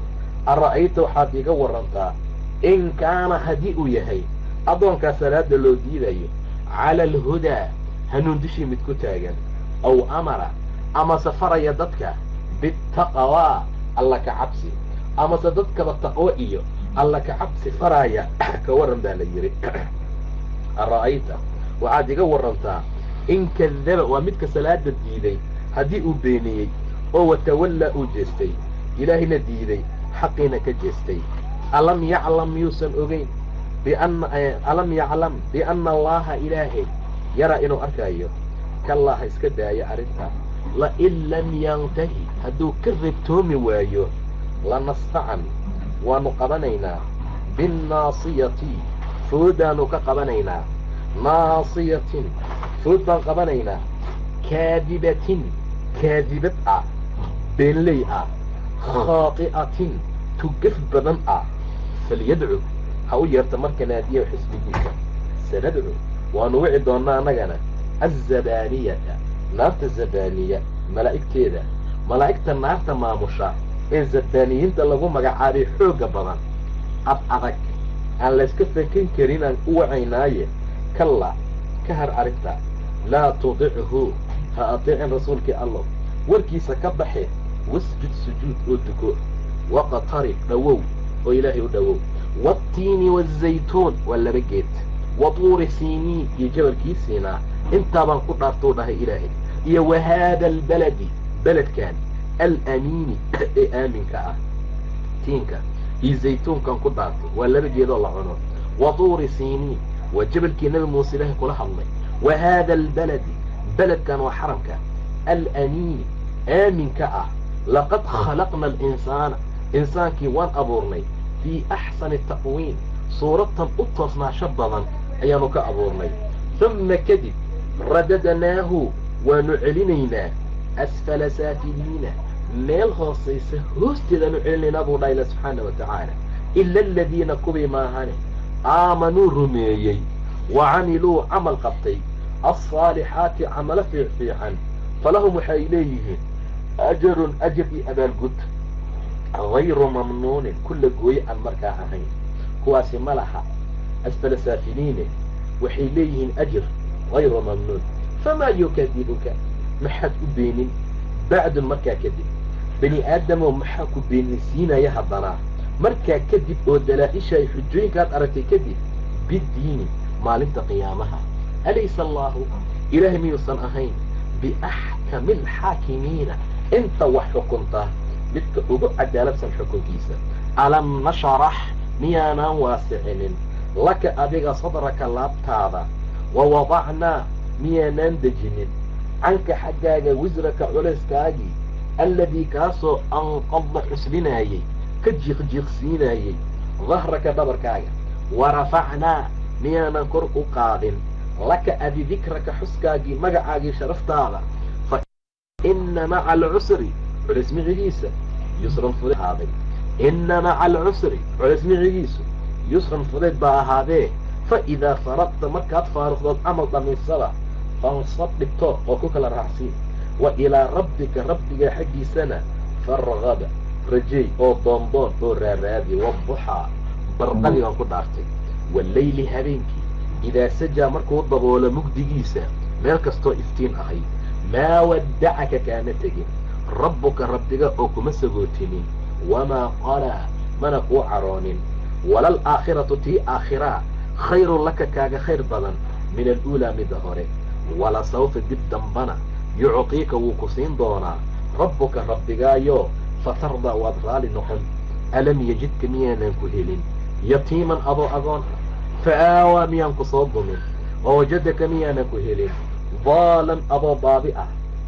ara'ayta waxaad iiga warantaa in kaana haddii uu yahay addoonkaa salaada loo diidayo cala alhudaa hanuun dushii mid ku taagan aw amara amase faraya dadka bitaqwaa alla ka cabsi amase dadkaba taqwo iyo alla ka cabsi faraaya ka waran baa la yidhi ara'ayta waxaad iga warantaa in kadaba waa midka salaada diiday haddii uu beeniyey oo watawallaa uu jeestay ilaahina diiday xaqiina ka jeestay. Alam yaclam miyuusan ogeyn bianna alam yaclam bianna allaaha ilaahay yaraa inuu arkaayo. Kallaa ha iska daayo arrintaa lain lam yantahi hadduu ka reebtoomi waayo lanastacan waanu qabanaynaa. Binnaasiyati foodaanu ka qabanaynaa. Naasiyatin food baan qabanaynaa. Kaadibatin kaadibad ah beenley ah khaati'atin tugaf badan ah falyadcu ha u yeerta marka naadiya xisbigiisa sanadcu waanu wici doonnaa annagana azabaaniyata naarta zabaaniya malaa'igteeda malaa'igta naarta maamusha ee zabaaniyiinta lagu magacaabay xoogga badan ad adag aan layska fakan karin aan u wacaynaaye kalla ka har arrinta laa tudichu ha ateecin rasuulkii allah warkiisa ka baxe wasjud sujuud oo duko waqtarib dhowow oo ilaahay u dhowow waatiini waazaytuun waa laba geed wa siiniin iyo jabalkii siinaa intaabaan ku dhaartuu dhahay ilaahay iyo wa haada albaladi beledkan alamiini ee aaminka ah tiinka iyo zaytuunkan ku dhaarto waa laba geedoo la cuno wa tuuri siiniin waa jabalkii nebi muuse ilaahay kula hadlay wa haada albaladi beledkan waa xaramka alamiini aaminka ah laqad khalaqna alinsaana insaankii waan abuurnay fii axsani taqwiim suuradtan u toosnaasho badan ayaanu ka abuurnay humma kadib radadnaahu waanu celinaynaa asfala saafiliina meel hoosaysa hoosteedaanu celinaynaa buu dhaha ila subxaana wa tacaala ila aladiina kuwii maahane aamanuu rumeeyey wa camiluu camal qabtay alsaalixaati camalo fiicfiican falahum waxay leeyihiin ajarun ajar iyo abaalgud hayru mamnuunin kulla gooye aan markaa ahayn kuwaasi ma laha asfala saafiliine waxay leeyihiin ajir hayru mamnuun famaa yukadibuka maxaad u beenin bacdun markaa kadib bani aadamoo maxaa ku beeninsiinaya haddana markaa kadib oo dalaa-isha ay xujooyinkaad aragtay kadib biddiini maalinta qiyaamaha alaysa allaahu ilaahay miyuusan ahayn biaxkami alxaakimiina inta wax xukunta midka ugu cadaaladsan xukunkiisa alam nasharax miyaanaan waasicinin laka adiga sadraka laabtaada wa wadacnaa miyaanaan dejinin canka xaggaaga wisraka culayskaagii alladii kaasoo anqadda xuslinaayey ka jiiqjiiqsiinaayey dahraka dhabarkaaga wa rafacnaa miyaanan kor u qaadin laka adi dikraka xuskaagii magacaagii sharaftaada fa inna maca alcusri culays micigiisa yusran fudeed ahaaday inna maca alcusri culays micigiisu yusran fudeed baa ahaadee. Fa idaa faraqta markaad faaruqdood camal dhaminsada fansab dhigto oo ku kala raacsiin wa ilaa rabbika rabbiga xaggiisana fargaba rajeey oo doondoon oo raaraadi waduxaa barqadii baan ku dhaartay. Wallayli habeenkii idaa sajaa markuu daboolo mugdigiisa meel kastoo iftiin ahayd maa waddacaka kaama tegin rabbuka rabbiga oo kuma sagootinin wamaa qalaa mana kuu caroonin walal aakhiratu tii aakhiraa khayrun laka kaaga khayr badan min aluulaa midda hore wala sawfa dib dambana yuctiika wuu ku siin doonaa rabbuka rabbigaayo fatardaa waad raali noqon alam yajidka miyaanan ku helin yatiiman adoo agoon fa aawaa miyaan ku soo dumin wa wajadaka miyaanan ku helin daalan adoo baabi ah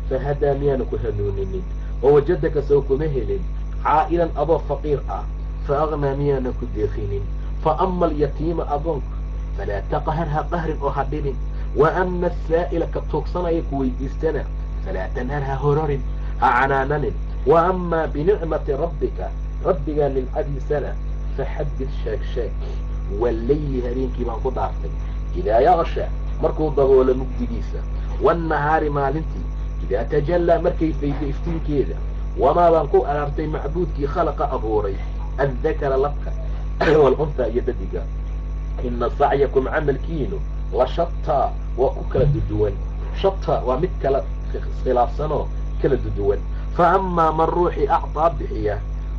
fahadaa miyaana ku hanuuninin wa wajadaka sow kuma helin caa'ilan adoo faqiir ah fa aqnaa miyaanan ku deeqinin fa ama alyatiima agoonka falaa taqhar ha qahrin oo ha dhibin wa ama asaa'ila ka tuugsanaya ku weydiistana falaa tanhar ha hororin ha canaananin wa amaa binicmati rabbika rabbigaa nimcadiisana faxaddid sheeg sheeg wallayli habeenkii baan ku dhaartay idaa yaqsha markuu daboolo mugdigiisa waannahaari maalintii idaa tajallaa markay faydo iftiinkeeda wamaa baan ku araartay macbuudkii khalaqa abuuray addakara labka waluntaa iyo dadiga ina sacyakum camalkiinu la shataa waa ku kala duduwan shataa waa mid kala khilaafsanoo kala duduwan fa amaa man ruuxii acdaa bixiya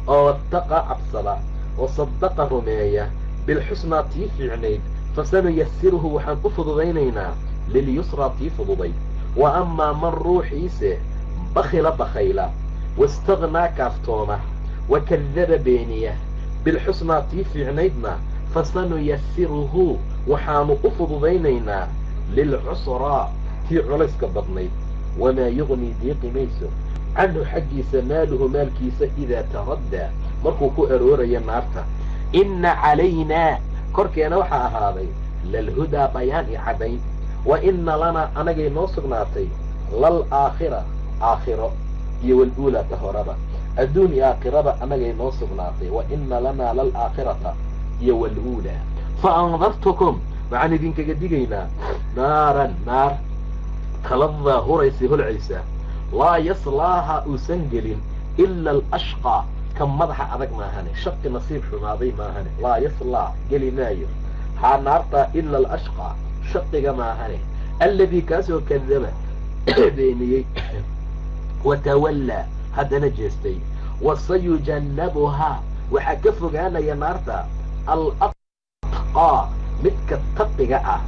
oo wattaqaa cabsada oo sadaqa rumeeya bilxusnaa tii fiicnayd fasanuyasiruhu waxaan u fududaynaynaa lilyusraa tii fududayd wa amaa man ruuxiise bakhila bakhayla waistaghnaa kaaftooma wa kadaba beeniya bilxusnaa tii fiicnaydna fasanuyasiruhu waxaanu u fududaynaynaa lilcusraa tii culayska badnayd wamaa yugnii diiqi mayso canhu xaggiisa maaluhu maalkiisa idaa taraddaa markuu ku arooraya naarta inna calaynaa korkeena waxaa ahaaday lalhudaa bayaan i caddayn wa inna lanaa anagay noo sugnaatay lal aakhira aakhiro iyo waluulaa ta horaba. Adduun iyo aakhiraba anagay noo sugnaatay wa inna lanaa lal aakhirata iyo waluulaa fa andartukum waxaan idinkaga digaynaa naaran naar taladaa huraysa holcaysa laa yaslaaha uusan gelin ila alashqaa ka madaxa adag maahane shaqi nasiib xumaaday maahane laa yaslaa geli maayo. Haa naartaa ila alashqaa shaqiga maahane alladii kaasoo kadaba beeniyey watawallaa haddana jeestay. Wasayujannabuhaa waxaa ka fogaanaya naarta alatqaa midka taqiga ah.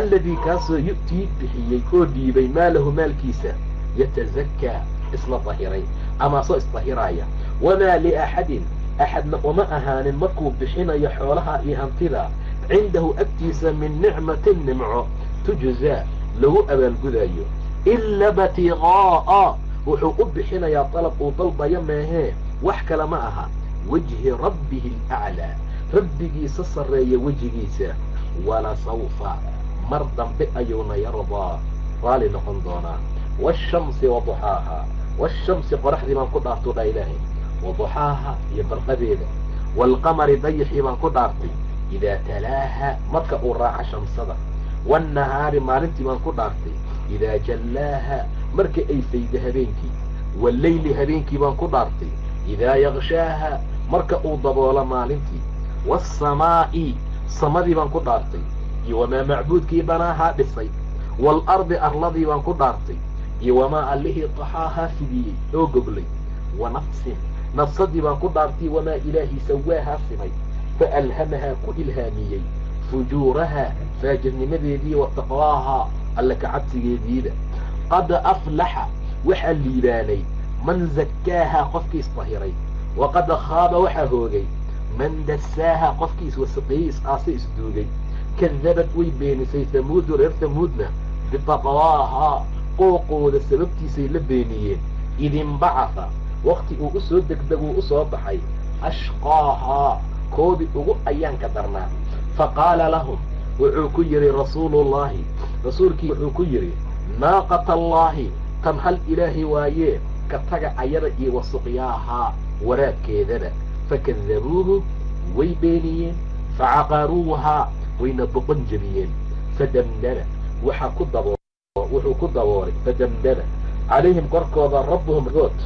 Alladii kaasoo yu'tii bixiyey oo dhiibay maalahu maalkiisa yatazakaa isla dahiray ama soo isdahiraaya wamaa liaxadin axadna uma ahaanin markuu bixinayo xoolaha iyo hantida cindahu agtiisa min nicmatin nimco tujzaa lagu abaalgudayo ila batiqaa'a wuxuu u bixinayaa dalab uu dalbayo meehee wax kale ma aha wejhi rabbihi alaclaa rabbigiisa sarreeya wejigiisa wala sawfa mar dambe ayuuna yardaa raali noqon doonaa waashamsi waduxaaha waashamsi qoraxdii baan ku dhaartuu dha ilaahay waduxaaha iyo barqadeeda. waalqamari dayaxii baan ku dhaartay. idaa talaaha marka uu raaca shamsada waannahaari maalintii baan ku dhaartay. idaa jallaaha marka ay fayda habeenkii. walleyli habeenkii baan ku dhaartay. idaa yakshaaha marka uu daboola maalintii. waasamaa'i samadii baan ku dhaartay. iyo wamaa macbuudkii banaahaa dhisay waalardi arladii baan ku dhaartay. iyo wamaa allihii taxaahaa fidiyey oo goglay wa nafsin nafsadii baan ku dhaartay wamaa ilaahii sawaahaa simay fa alhamahaa ku ilhaamiyey fujuurahaa faajirnimadeedii wa taqwaahaa alle kacabsigeediida qad aflaxa waxaa liibaanay man zakkaahaa qofkii isdahiray waqad khaaba waxaa hoogay man dasaahaa qofkii iswasaqeeyey is-aase isduugay kadabad way beenisay hamuudu reer hamuudna bitaqwaahaa qooqooda sababtiisay la beeniyeen idinbacaha wakti uu u soo degdeguu u soo baxay ashqaahaa koodii ugu ayaanka darnaa. Fa qaala lahum wuxuu ku yidhi rasuuluullaahi rasuulkii wuxuu ku yidhi naaqata allaahi tan hal ilaahi waayee ka taga ayada iyo wasuqyaahaa waraabkeedaba. Fakadabuuhu way beeniyeen facaqaruuhaa wayna boqon jebiyeen fadamdama waxaa ku wuxuu ku daboolay fadamdama calayhim korkooda rabbuhum good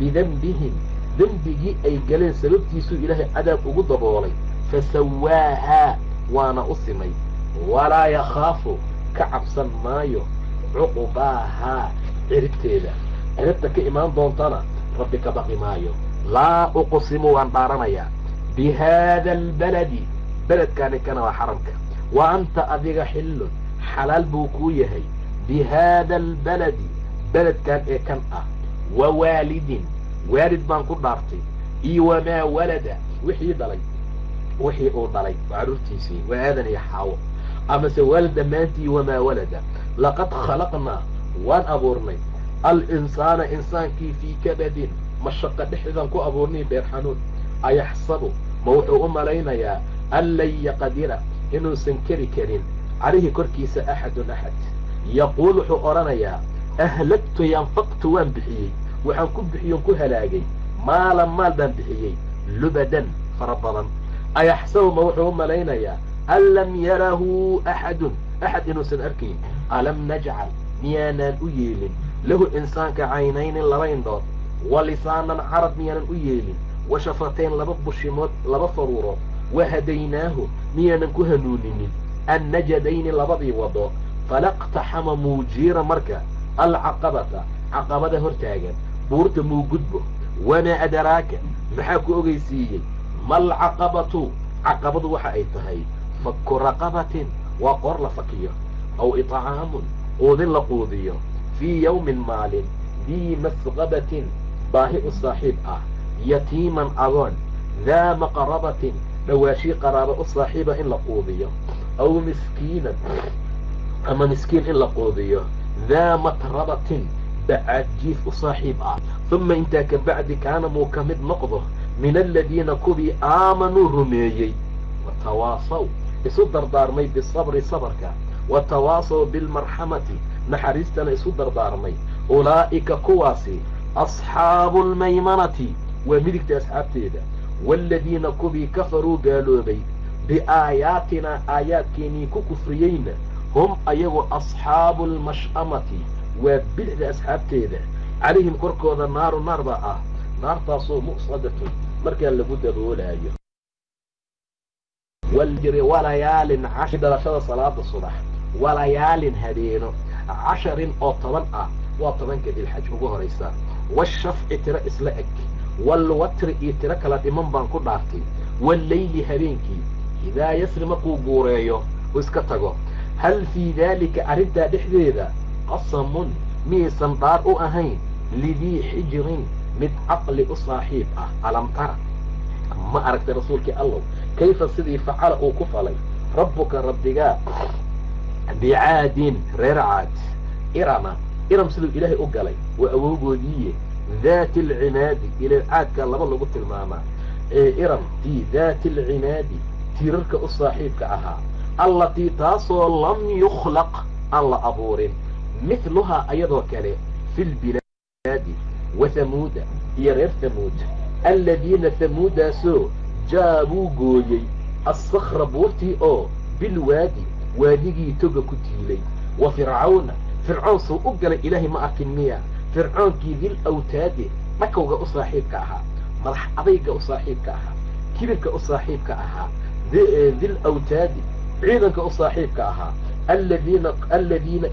bidembihim dembigii ay galeen sababtiisuu ilaahay cadaab ugu daboolay fasawaahaa waana u simay walaa yakhaafu ka cabsan maayo cuqubaahaa ciribteeda ciribta ka imaan doontana rabbi ka baqi maayo laa uqsimu waan dhaaranayaa bi haada albaladi beledkaani kana waa xaramka wa anta adiga xillun xalaal buu kuu yahay bi haada albaladi beledkan ee kan ah wa waalidin waalid baan ku dhaartay iyo wamaa walada wixii dhalay wixii uu dhalay waa carruurtiisii waa aadan iyo xaawo amase waalid dhammaantii wamaa walada laqad khalaqnaa waan abuurnay al-insaana insaankii fii kabadin mashaqa dhexdeedaan ku abuurnay beer xanuun ayaxsabu ma wuxuu u malaynayaa an lan yaqdira inuusan keri karin calayhi korkiisa axadun axad yaquul wuxuu odhanayaa ahlagtu yanfaqtu waan bixiyey waxaan ku bixiyon ku halaagay. Maalan maal baan bixiyey. Lubadan fara badan. Ayaxsabu ma wuxuu u malaynayaa an lam yarahu axadun axad inuusan arkayn alam najcal? Miyaanaan u yeelin. Lahu insaanka caynaynin laba indhood wa lisaanan carab miyaanan u yeelin wa shafateen laba bushimood laba faruurood wa hadaynaahu miyaanan ku hanuuninin. Annajadayni labadii wado falaqtaxama muujiira marka alcaqabata. Caqabada hortaagan buurta muu gudbo wamaa adaraaka maxaa ku ogeysiiyey? Malcaqabatu caqabadu waxa ay tahay fakku raqabatin waa qoor la fakiyo aw itcaamun quudin la quudiyo. Fii yawmin maalin dii masqabatin baahi u saaxiib ah yatiiman agoon daa maqrabatin dhawaashii qaraaba u saaxiiba in la quudiyo. Aw miskiinan ama miskiin in la quudiyo. Daa matrabatin bacaadjiif u saaxiib ah uma intaa ka bacdi kaana muu ka mid noqdo min aladiina kuwii aamanuu rumeeyey watawaasaw isu dardaarmay bisabri sabarka watawaasaw bilmarxamati naxariistana isu dardaarmay ulaa'ika kuwaasi asxaabu almaymanati waa midigta asxaabteeda waaladiina kuwii kafaruu gaaloobay biaayaatinaa aayaadkeenii ku kufriyeyna hum ayagu asxaabu almash'amati waa bidixda asxaabteeda. Calayhim korkooda naaru naar baa ah. Naartaasoo muqsadatun markaa lagu daboolaayo. Waljiri walayaalin cashi dhalashada salaada subax. Walayaalin habeeno casharin oo toban ah. Waa tobanka dilxaj ugu horaysa washafci tiro isla eg. Waalwatri iyo tiro kala dhiman baan ku dhaartay. Walleyli habeenkii idaa yasri markuu guureeyo u iska tago. Hal fii daalika arrintaa dhexdeeda qasamun miyaysan dhaar u ahayn lidii xijirin mid caqli u saaxiib ah alam tara ma aragtay rasuulkii allow kayfa sidii facala uu ku falay rabbuka rabbigaa bicaadin reer caad irama iram siduu ilaahay u galay waa awowgoodiiye daati alcinaadi ilal caadka laba lagu tilmaamaa ee iram tii daati alcinaadi tiirarka u saaxiibka ahaa allatii taasoo lam yukhlaq aan la abuurin mithluhaa ayadoo kale fi lbilaadi wa hamuuda iyo reer hamuud alladiina hamuudaasoo jaa buu gooyey assakra buurtii oo bilwaadi waadigii toga ku tiilay wa fircawna fircoon suu u galay ilaahay ma arkin miya. Fircoonkii dil awtaade dhakowga u saaxiibka ahaa madax adayga u saaxiibka ahaa kibirka u saaxiibka ahaa dil awtaadi ciidanka u saaxiibka ahaa aladiina aladiina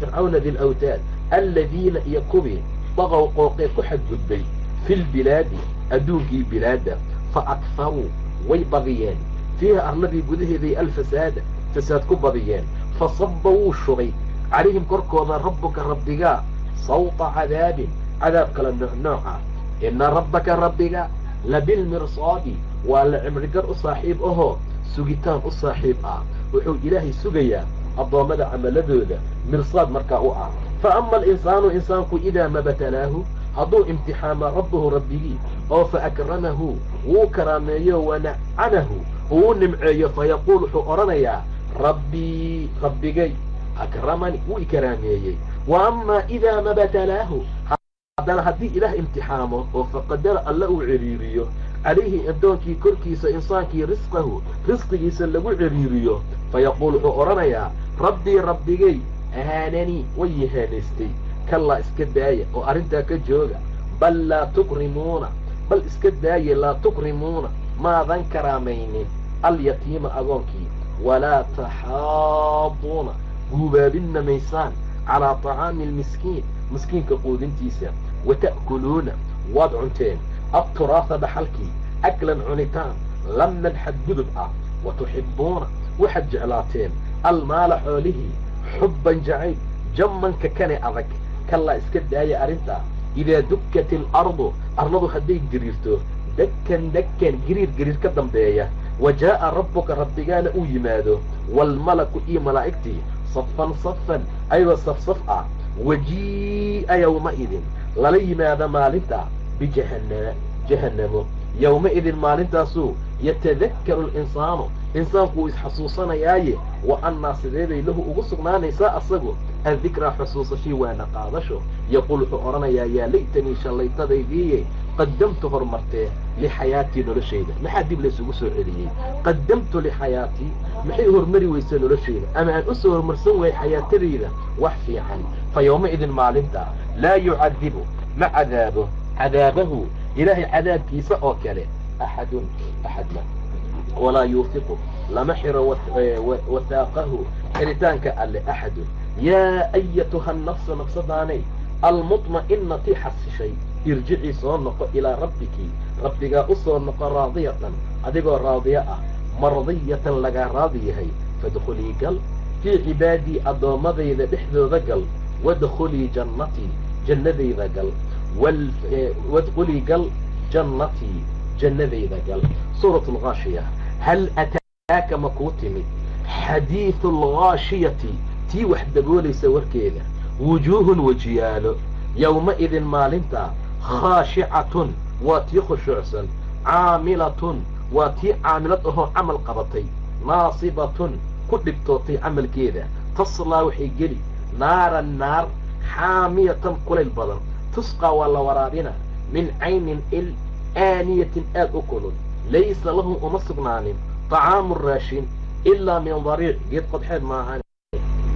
fircawna dil awtaad aladiina iyo kuwii daqow qooqee ku xadgudbay fi lbilaadi adduunkii bilaadda fa akharuu way badiyeen fiiha arladii gudaheeday alfasaada fasaad ku badiyeen fa sabba wuu shubay calayhim korkooda rabbuka rabbigaa sawta cadaabin cadaab kala noocnooc ah ina rabbaka rabbiga labilmirsaadi wuxuu ilaahay sugayaa addoommada camaladooda mirsaad markaa u ah. Fa ama alinsaanu insaanku idaa mabatalaahu hadduu imtixaama rabbahu rabbigii oo fa akramahu wuu karaameeyo wanacamahu uu nimceeyo fayaquul wuxuu odhanayaa rabbii rabbigay akramani wuu ikaraameeyey wa amaa idaa mabatalaahu haddana haddii ilaah imtixaamo oo faqadara alla uu ciriiriyo calayhi addoonkii korkiisa insaankii risqahu risqigiisa lagu ciriiriyo. Fayaquul wuxuu odhanayaa rabbii rabbigay ahaananii way ihaanaystay kallaa iska daaya oo arrintaa ka jooga. Bal laa tukrimuuna bal iska daaye laa tukrimuuna maadan karaamaynin alyatiima agoonkii walaa taxaaduuna guubaabinna maysaan. Calaa طacaami almiskiin miskiinka quudintiisa. Wata'kuluuna waad cunteen adturaasa dhaxalkii aklan cunitaan lamman xadgudub ah wa tuxibbuuna waxaad jeclaateen almaala xoolihii xubban jacayb jammanka kane adag kallaa iska daaya arrintaa idaa dukkat ilardu arladu hadday giriirto dakkan dakkan giriir giriir ka dambeeya wa jaa'a rabbuka rabbigaana uu yimaado waalmalaku iyo malaa'igtii safan safan ayagoo safsaf ah wajii'a yowmaidin lala yimaado maalinta bijahannama jahannamo yowmaidin maalintaasuu yatadakkaru alinsaanu insaanku wuu isxasuusanayaaye wa annaa sideeday lahu ugu sugnaanaysaa asagu addikraa xusuusashii waana qaadasho yaquul wuxuu odhanayaa yaa laytanii shallaytadaydiiye qaddamtu horumartee lixayaatii noloshayda maxaa dib laysugu soo celiyey qaddamtu lixayaatii maxay hormari weysa noloshayda ama aan u soo horumarsan waayey xayaatadayda wax fiican fa yowmaidin maalinta laa yucadibu ma cadaabo cadaabahu ilaahay cadaabkiisa oo kale axadun axadna walaa yuufiqu lama xiro wahaaqahu xiritaanka alle axadun. Yaa ayatuha nafsu nafsadaanay almuطma'inati xasishay irjicii soo noqo ilaa rabbiki rabbigaa u soo noqo raadiyatan adigoo raadiyo ah mardiyatan lagaa raadi yahay. Fadkhulii gal fii cibaadii addoommadayda dhexdooda gal wadkhulii jannatii jannadayda gal wadkhulii gal jannatii jannadayda gal suurat algaashiya hal ataaka ma kuu timid xadiidu algaashiyati tii wax daboolaysa warkeeda wujuuhun wejiyaalo yowmaidin maalinta khaashicatun waa tii khushuucsan caamilatun waa tii caamilad ahoo camal qabatay naasibatun ku dhibtootay camalkeeda taslaa waxay geli naaran naar xaamiyatan kulayl badan tusqaa waa la waraabina min caynin il aaniyatin aad u kulul. Laysa lahum uma sugnaanin طacaamu raashin ilaa min dariic. Geed qodxeed maahan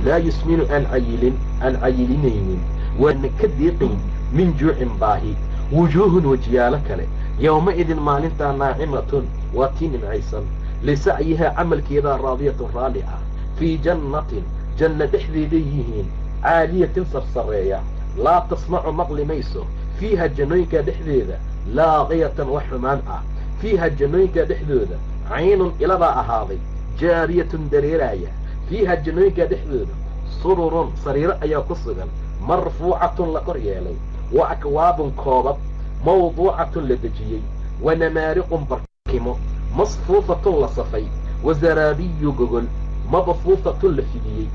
laa yusminu aan cayilin aan cayilinaynin. Waana ka diiqayn min juucin baahi. Wujuuhun wejiyaalo kale. Yowmaidin maalintaa naacimatun waa tii nimcaysan lisacyihaa camalkeedaa raadiyatun raalli ah fii jannatin janna dhexdeeday yihiin caaliyatin sarsareeya laa tasmacu maqli mayso fiiha jannooyinkaa dhexdeeda laaqiyatan wax xumaan ah fiiha jannooyinkaa dhexdooda caynun ilabaa ahaaday jaariyatun dareeraaya fiiha jannooyinkaa dhexdooda sururun sariiro ayaa ku sugan marfuucatun la kor yeelay wa akwaabun koobab mawduucatun la dejiyey wa namaariqun barkimo masfuufatun la safay wa zaraabiyu gogol mabfuufatun la fidiyey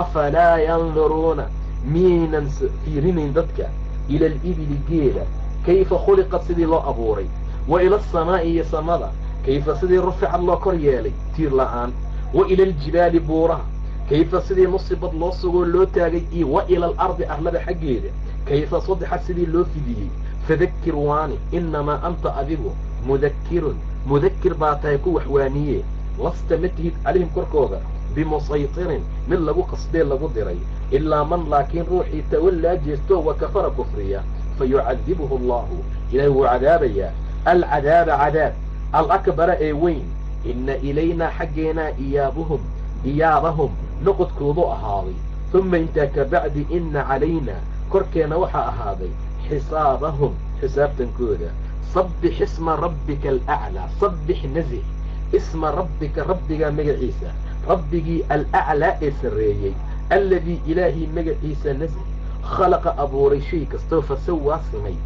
afalaa yanduruuna miyaynan fiirinayn dadka ila alibili geela kayfa khuliqad sidii loo abuuray wa ila asamaa'i iyo samada kayfa sidii ruficad loo kor yeelay tiir la'aan wa ila aljibaali buuraha kayfa sidii nusibad loo sugoo loo taagay iyo wa ila alardi arlada xaggeeda kayfa sadexad sidii loo fidiyey fadakir waani innamaa anta adigu mudakirun mudakir baa tahay ku waxwaaniye lasta ma tihid calayhim korkooda bimusaytirin mid lagu qasdee lagu diray ilaa man laakiin ruuxii tawallaa jeestoo wa kafara kufriya fa yucadibuhu allahu ilaahi wuu cadaabayaa alcadaaba cadaab alakbara ee weyn inna ilaynaa xaggeenaa iyaabuhum iyaabahum noqodkoodu ahaaday uma intaa ka bacdi inna calaynaa korkeenna waxaa ahaaday xisaabahum xisaabtankooda sabbix isma rabbika alaclaa sabbix nazih isma rabbika rabbigaa magaciisa rabbigii alaclaa ee sarreeyey alladii ilaahii magaciisa nazih khalaqa abuuray shay kastoo fasawaa simay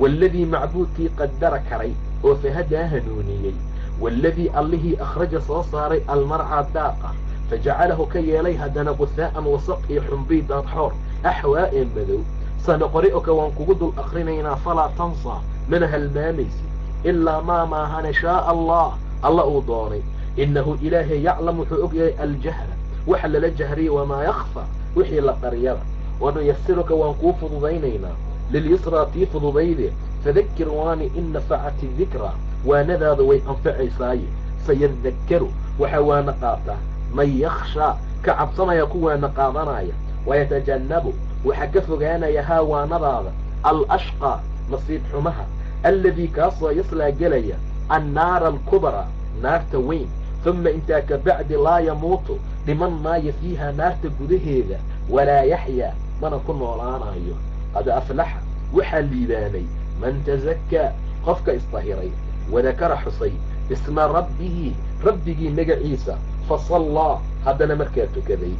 waaladii macbuudkii qadara karay oo fahadaa hanuuniyey waaladii allihii akhraja soo saaray almarcaa daaqa fajacalahu ka yeelay haddana qusaa'an wasaq iyo xumbii daadxoor axwaa ee madow sanoqori-oka waan kugu dul akrinaynaa falaa tansaa mana halmaamaysid ilaa maa maahane shaaa allah alla uu doonay innahu ilaahay yaclam wuxuu og yahay aljahra waxa lala jahriyay wamaa yakfa wixii la qaryada wanuyasiruka waan kuu fududaynaynaa lilyusraa tii fududayde fadakir waani in nafacati dikraa waanadaada way anfacaysaaye sayadakkaru waxaa waana qaataa man yakhshaa ka cabsanaya kuwaana qaadanaya wayatajannabu waxaa ka fogaanaya haa waanadaada alashqaa nasiib xumaha alladii kaasoo yaslaa gelaya annaara alkubraa naarta weyn uma intaa ka bacdi laa yamuutu dhiman maayo fiiha naarta gudaheeda walaa yaxyaa mana ku noolaanayo qad aflaxa waxaa liibaanay man tazakkaa qofka isdahiray wadakara xusay isma rabbihi rabbigii magaciisa fasallaa haddana markaa tukaday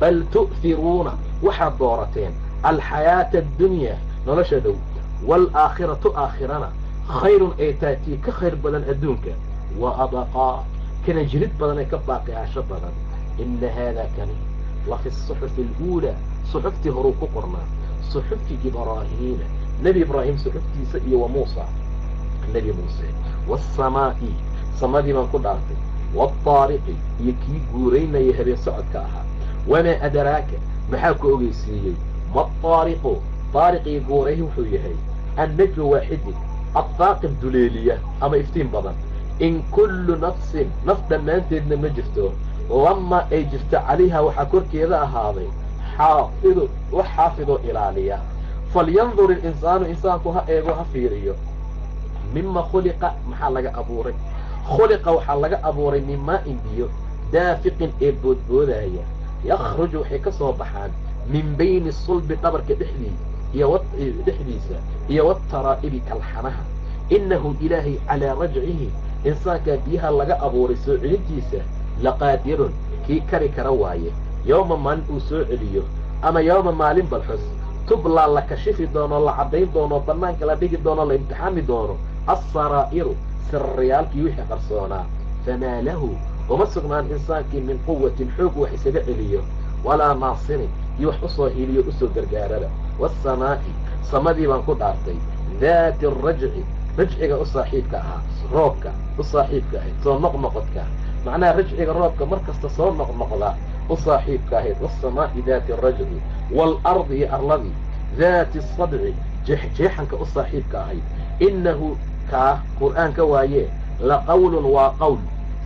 bal tu'hiruuna waxaad doorateen alxayaata addunyaa nolosha dhow waalaakhiratu aakhirana khayrun ay taatii ka khayr badan adduunka wa abaqaa kana jirid badan ee ka baaqicaasho badan inna haadaa kani la fi suxufi aluulaa suxuftii horuu ku qornaa suxufi ibraahiima nebi ibraahim suxuftiisa iyo wa muusa nebi muuse waasamaa'i samadii baan ku dhaartay waataariqi iyo kii guuraynaya habeen socodka ahaa wamaa adaraaka maxaa ku ogeysiiyey maataariqu taariqii guuray wuxuu yahay annajmu waaxidin addaaqib duleeliya ama iftiin badan in kullu nafsin naf dhammaanteedna ma jirto lama ay jirto calayha waxaa korkeeda ahaaday xaafidu wax xaafidoo ilaaliya falyandur ilinsaanu insaanku ha eego ha fiiriyo mima khuliqa maxaa laga abuuray khuliqa waxaa laga abuuray min maa'in biyo daafiqin ee boodboodaya yakhruju waxay ka soo baxaan min bayni sulbi dhabarka dhexdiisa iyo wataraa'ibi kalxanaha innahu ilaahay calaa rajcihi insaankaa biyaha laga abuuray soo celintiisa laqaadirun kii kari kara waaye. Yowma maalin uu soo celiyo ama yowma maalin balxus tublaa la kashifi doono la caddayn doono bannaanka la dhigi doono la imtixaami doono. Alsaraa'iru sirriyaalkii wixii qarsoonaa. Famaa lahu uma sugnaan insaankii min quwatin xoog wax isaga celiyo. Walaa naasirin iyo wax u soo hiliyo u soo gargaarada. Waasamaa'i samadii baan ku dhaartay. Daati arajci rajciga u saaxiibka ahaa roobka u saaxiibka ahayd soo noqnoqodka. Macnaha rajciga roobka mar kasta soo noqnoqda u saaxiibka ahayd waasamaa'i daati arajci waalardi iyo arladii daati asadci jeexjeexanka u saaxiibka ahayd. Innahu kaa qur'aanka waaye la qawlun waa qowl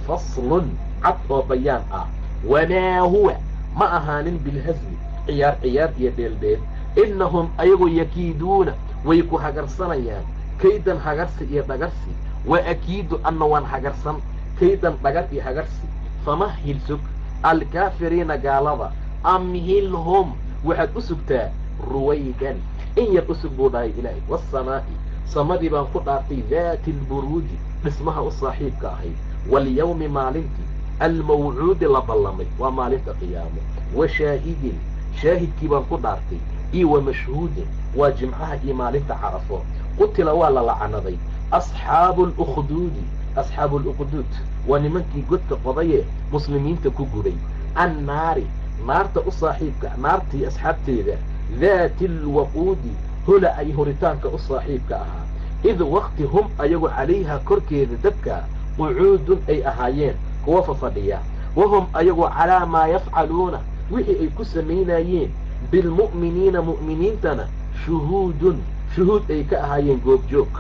faslun cad oo bayaan ah. Wamaa huwa ma ahaanin bilhasli ciyaar ciyaar iyo dheeldheel. Innahum ayagu yakiiduuna way ku hagarsanayaan kaydan hagarsi iyo dhagarsi wa akiidu anna waan hagarsan kaydan dhagar iyo hagarsi. Famahil sug alkaafiriina gaalada amhilhum waxaad u sugtaa ruwaydan in yar u sug buu dhahay ilaahay. Waasamaa'i samadii baan ku dhaartay daati alburuuji dhismaha u saaxiibka ahayd walyawmi maalintii almawcuudi la ballamay waa maalinta qiyaamo. Wa shaahidin shaahidkii baan ku dhaartay. Iyo wa mashhuudin waa jimcaha iyo maalinta carafo qutila waa la lacanaday asxaabu lukhduudi asxaabu lukhduud waa nimankii godka qodaye muslimiinta ku guday annaari naarta u saaxiibka naartii asxaabteeda daati alwaquudi hola ay horitaanka u saaxiibka ahaa. Id wakti hum ayagu calayhaa korkeeda dabka qucuudun ay ahaayeen kuwa fafadhiya. Wahum ayagu calaa maa yafcaluuna wixii ay ku samaynayeen bilmu'miniina mu'miniintana shuhuudun shuhuud ay ka ahaayeen goobjoog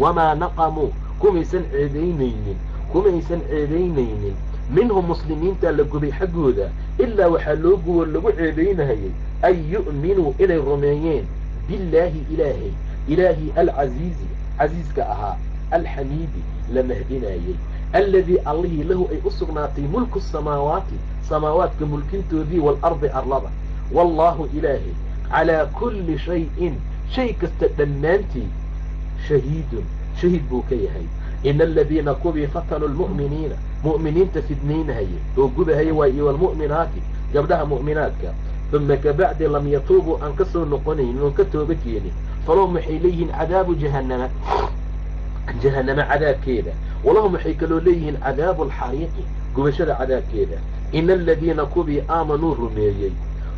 wamaa naqamuu kumaysan ceedaynaynin kumaysan ceebaynaynin. Minhum muslimiinta la gubay xaggooda ilaa waxaa loo guwo lagu ceebaynahayay an yu'minuu inay rumeeyeen. Billaahi ilaahay ilaahii alcasiizi casiiska ahaa alxamiidi la mahdinaayey alladii allihii lahu ay u sugnaatay mulku samaawaati samaawaadka mulkintoodii waalardi arlada. Wallaahu ilaahay calaa kulli shayin shay kasta dhammaantii shahiidun shahiid buu ka yahay ina aladiina kubii fatanuu lmu'miniina mu'miniinta fidnaynahaya oo gubahaya waa iyo walmu'minaati gabdhaha mu'minaadka uma kabacdi lam yatuubuu aan ka soo noqonaynin oon ka tooba keenin falahum waxay leeyihiin cadaabu jahannama jahannama cadaabkeeda walahum waxay kaloo leeyihiin cadaabu alxariiqi gubashada cadaabkeeda ina aladiina kubii aamanuu rumeeyey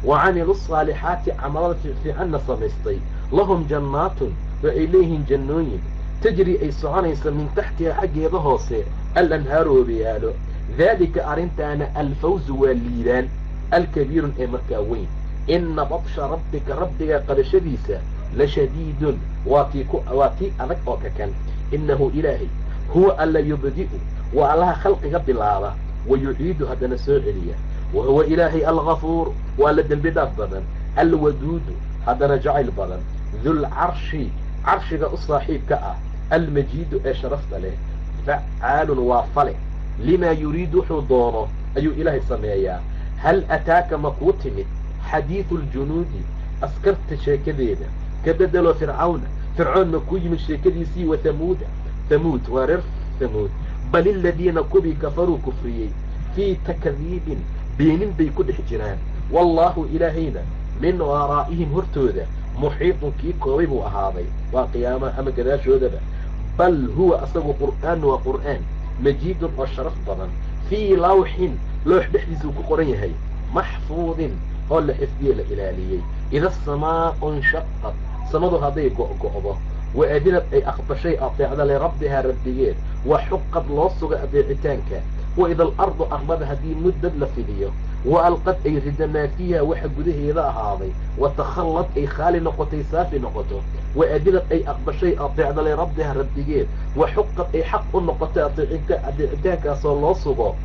wa camiluu asaalixaati camalada fiicanna samaystay lahum jannaatun waxay leeyihiin jannooyin tajri ay soconaysa min taxtiha xaggeeda hoose alanhaaru wabayaalo daalika arrintaana alfawzu waa liibaan alkabiirun ee markaa weyn. Ina badsha rabbika rabbiga qabashadiisa la shadiidun waa tii adag oo kakan innahu ilaahay huwa alla yubdi'u waa allaha khalqiga bilaaba wa yuciidu haddana soo celiya. Wa huwa ilaahay algafuur waa la dembi dhaaf badan. Alwaduudu haddana jacayl badan dulcarshi carshiga u saaxiibka ah almajiidu ee sharafta leh facaalun waa fale. Limaa yuriidu wuxuu doono ayuu ilaahay sameeyaa. Hal ataaka ma kuu timid? Xadiidu ljunuudi askarta sheekadeeda. Ka bedelo fircawna fircoon ma kuu yimid sheekadiisii wa hamuuda hamuud waa reer hamuud bal iladiina kubii kafaruu kufriyey fii takdiibin beenin bay ku dhex jiraan. Wallaahu ilaahayna min waraa'ihim hortooda muxiiطun kii koobay buu ahaaday waa qiyaamaha ama gadaashoodaba bal huwa asagu qur'aan waa qur'aan majiidun oo sharaf badan fii lawxin loox dhexdiisuu ku qoran yahay maxfuudin oo la xifdiye la ilaaliyey ida asamaau inshaqad samadu hadday go'go'do wa adinad ay aqbashay ateecda lirabbihaa rabbigeed wa xuqad loo suga adeecitaanka haddii muddad la fidiyo wa alqad ay rida maa fiiha waxa gudaheeda ahaaday wa takhallad ay khaali noqotay saafi noqoto wa adinad ay aqbashay ateecda lirabbiha rabbigeed wa xuqad ay xaq u noqotay adeecitaankaasoo loo sugo.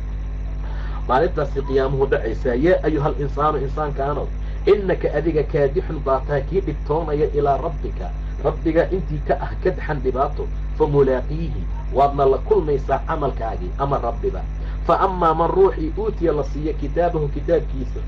Maalintaasi qiyaamuhu dhacaysaa yaa ayuha alinsaanu insaankaanow innaka adiga kaadixun baa tahay kii dhibtoonaya ilaa rabbika rabbiga intii ka ah kadxan dhibaato fa mulaaqiihi waadna la kulmaysaa camalkaagii ama rabbiba fa amaa man ruuxii uutiya la siiyo kitaabahu kitaabkiisa.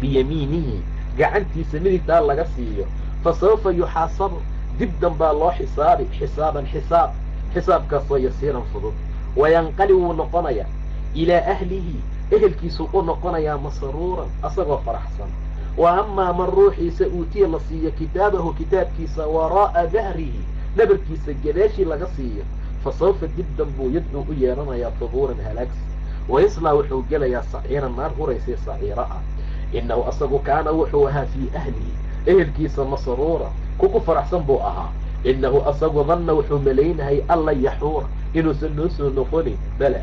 Biyamiinihi gacantiisa midigtaa laga siiyo. Fa sawfa yuxaasabu dib danbaa loo xisaabi xisaaban xisaab xisaabkaasoo yasiiran fudud. Wayanqali wuu noqonayaa. Ilaa ahlihi ehelkiisuu u noqonayaa masruuran asagoo faraxsan. Wa amaa man ruuxiisa uutiya la siiyo kitaabahu kitaabkiisa waraa'a dahrihi dhabarkiisa gadaashii laga siiyo fa sawfa dibdan buu yadcuu u yeedhanayaa tubuuran halaagsi wayaslaa wuxuu gelayaa saciiran naar huraysay saciiro ah innahu asagu kaana wuxuu ahaa fii ahlihi ehelkiisa masruura kuku faraxsan buu ahaa innahu asagu danna wuxuu malaynahay anlan yaxuura inuusan noo soo noqonin bala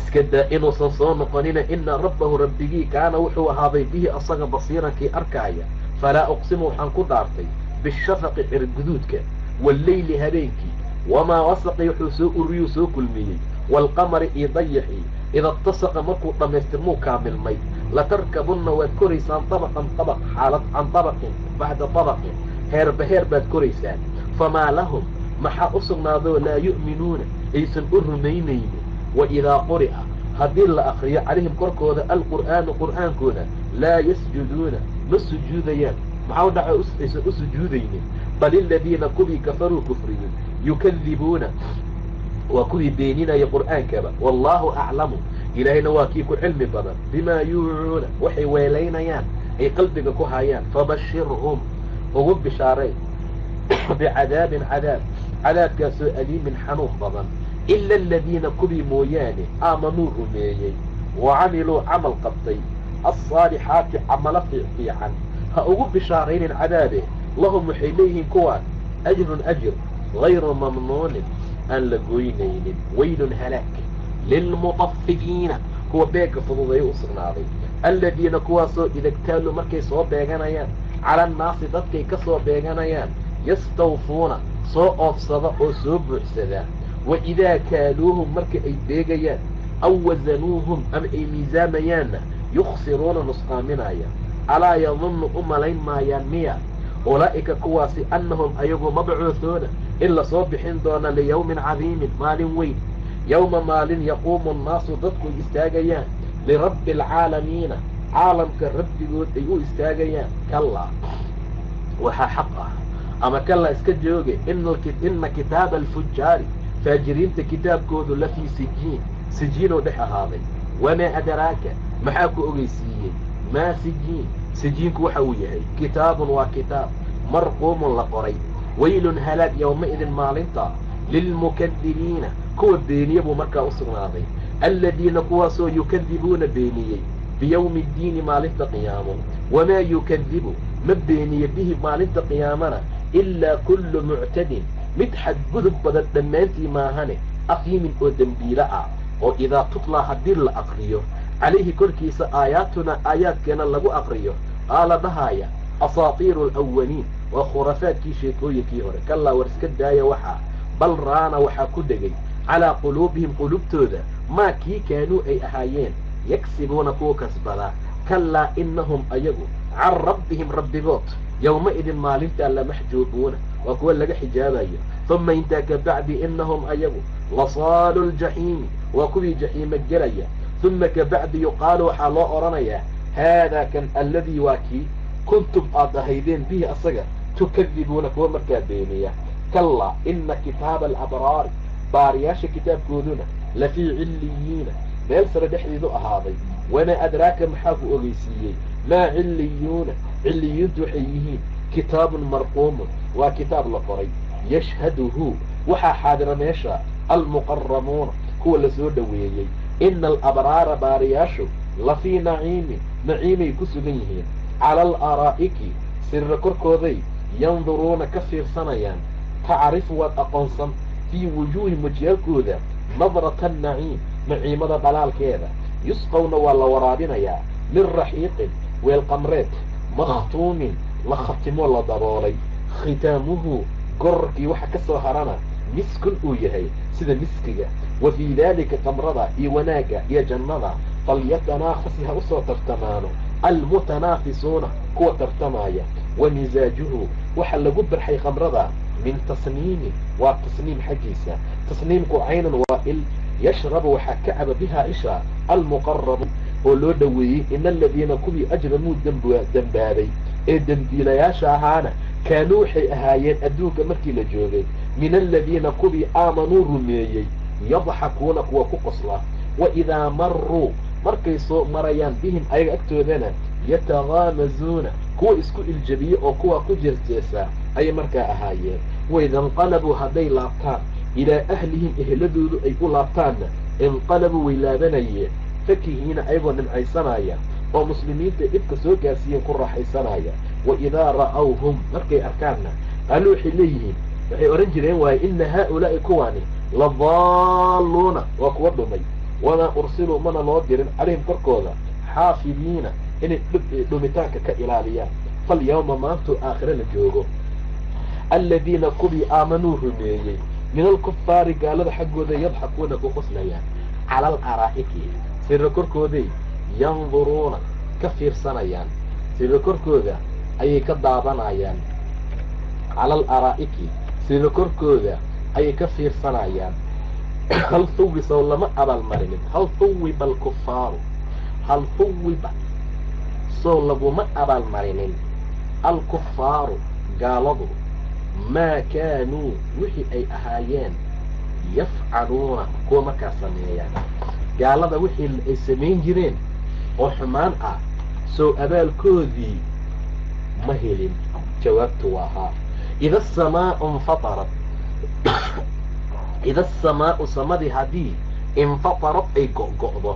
iska daa inuusan soo noqonina ina rabbahu rabbigii kaana wuxuu ahaaday bihi asaga basiirankii arkaaya falaa uqsimu waxaan ku dhaartay bishafaqi cirguduudka walleyli habeenkii wamaa wasaqi wuxuu soo uriyuu soo kulmiyey waalqamari iyo dayaxii ida tasaqa markuu dhammaystirmuu kaamilmay latarkabunna waad koraysaan dabaqan dabaq xaalad can dabaqin bacda dabaqin heerba heer baad koraysaan famaa lahum maxaa u sugnaadoo laa yu'minuuna aysan u rumaynaynin waidaa quri'a haddii la akriyo calayhim korkooda alqur'aanu qur'aankooda laa yasjuduuna ma sujuudayaan maxaa dhaca aysan u sujuudaynin bal iladiina kuwii kafaruu kufriyey yukadibuuna waa kuwii beeninaya qur'aankaba wallaahu aclamu ilaahayna waa kii ku cilmi badan bimaa yuucuuna waxay weelaynayaan ay qalbiga ku hayaan fabashirhum ugu bishaaray bicadaabin cadaab cadaabkaasoo aliimin xanuun badan ila aladiina kuwii mooyaane aamanuu rumeeyey wa camiluu camal qabtay alsaalixaati camalo fiican ha ugu bishaaraynin cadaabe lahum waxay leeyihiin kuwaan ajrun ajir gayru mamnuunin aan la goynaynin weylun halaag lilmutafifiina kuwa beegga fududay u sugnaaday. Aladiina kuwaasoo idagtaalu markay soo beeganayaan cala annaasi dadkay ka soo beeganayaan yastawfuuna soo oofsada oo soo buuxsada. Wa idaa kaaluuhum marka ay beegayaan aw wasanuuhum ama ay miisaamayaanna yukhsiruuna nusqaaminaya alaa yadunnu u malayn maayaan miya. Ulaa'ika kuwaasi annahum ayagu mabcuuhuuna in la soo bixin doona liyawmin cadiimin maalin weyn. Yowma maalin yaquumu annaasu dadku istaagayaan lirabbi alcaalamiina caalamka rabbigood ay u istaagayaan. Kallaa waxaa xaq ah. Ama kallaa iska jooge ina kitaaba alfujaari faajiriinta kitaabkoodu la fii sijiin sijiinuu dhex ahaaday. Wamaa adraaka maxaa ku ogeysiiyey maa sijiin sijiinku waxa uu yahay kitaabun waa kitaab marquumun la qoray waylun halaag yowma-idin maalinta lilmukadibiina kuwa beeniye buu markaa u sugnaaday aladiina kuwaasoo yukadibuuna beeniyey biyowmi ddiini maalinta qiyaamo wamaa yukadibu ma beeniye bihi maalinta qiyaamana ilaa kullu muctadin mid xadgudub badan dhammaantii maahane afiimin oo dembiilo ah oo idaa tutlaa haddii la aqriyo calayhi korkiisa aayaatunaa aayaadkeena lagu aqriyo qaala dhahaaya asaatiiru alawaliin waa khurafaadkii sheekooyinkii hore. Kallaa war iska daaya waxaa bal raana waxaa ku dhegay calaa quluubihim qulubtooda maa kii kaanuu ay ahaayeen yagsibuuna kuwa kasbadaa kallaa innahum ayagu can rabbihim rabbigood yowma-idin maalintaa lamaxjuubuuna waa kuwa laga xijaabayo. Uma intaa ka bacdi innahum ayagu lasaalu ljaxiimi waa kuwii jaxiima gelaya uma ka bacdi yuqaalu waxaa loo odhanayaa haadaa kan alladii waa kii kuntum aad ahaydeen bihi asaga tukadibuuna kuwa markaa beeniya kallaa ina kitaaba alabraari baariyaasha kitaabkooduna la fii cilliyiina meel sare dhexdeedu ahaaday wamaa adraaka maxaa ku ogeysiiyey maa cilliyuuna cilliyuuntu waxay yihiin kitaabun marquumun waa kitaab la qoray yashhaduhu waxaa xaadira meesha almuqaramuuna kuwa la soo dhoweeyey ina alabraara baariyaashu la fii naciimin naciimay ku sugan yihiin cala alaraa'iki sirra korkooday yanduruuna ka fiirsanayaan tacrifu waad aqoonsan fii wujuuhim wajiyaalkooda nadrata annaciim naciimada dhalaalkeeda yusqawna waa la waraabinayaa min raxiiqin weel qamreed makhtuumin la khatimo la daboolay khitaamuhu gororkii waxa ka soo harana miskun uu yahay sida miskiga. Wa fii daalika qamrada iyo wanaagga iyo jannada. Falyatanaafasi ha u soo tartamaano. Almutanaafisuuna kuwa tartamaya. Wa misaajuhu waxaa lagu barxay khamrada min tasniimin waa tasniim xaggiisa. Tasniimku caynan waa il yashrabu waxaa ka caba bihaa isha almuqarabu oo loo dhoweeyey ina aladiina kuwii ajramuu dembaabay ee dembiilayaasha ahaana kaanuu waxay ahaayeen adduunka markii la joogay min aladiina kuwii aamanuu rumeeyey yadxakuuna kuwa ku qosla wa idaa maruu markay soo marayaan bihim ayaga agtoodana yatagaamazuuna kuwa isku iljabiye oo kuwa ku jeesjeesaa ayay markaa ahaayeen waidanqalabuu hadday laabtaan ilaa ahlihim ehladoodu ay u laabtaanna inqalabuu way laabanayeen fakihiina ayagoo nimcaysanaya oo muslimiinta dhibka soo gaarsiiyeen ku raaxaysanaya wa idaa ra'awhum markay arkaanna qaaluu waxay leeyihiin waxay odhan jireen waaye ina haaulaa'i kuwaani ladaalluuna waa kuwa dhumay. Wamaa ursiluu mana loo dirin calayhim korkooda xaafidiina inay dhumitaanka ka ilaaliyaan. Falyawma maantuu aakhire la joogo. Aladiina kuwii aamanuu rumeeyey min alkufaari gaalada xaggooda yadxakuuna ku qoslayaan. Cala alaraa'iki sirra korkooday yanduruuna ka fiirsanayaan. Sirra korkooda ayay ka daadanayaan cala alaraa'iki sirra korkooda ayay ka fiirsanayaan. Hal huwisow lama abaalmarinin hal huwiba alkufaaru hal huwiba sow laguma abaalmarinin alkufaaru gaaladu maa kaanuu wixii ay ahaayeen yafcaluuna kuwa markaa sameeyaan. Gaalada wixii ay samayn jireen oo xumaan ah sow abaalkoodii ma helin. Jawaabtu waa haa ida asamaau infatarat ida asamaau samadii haddii infatarad ay go'go'do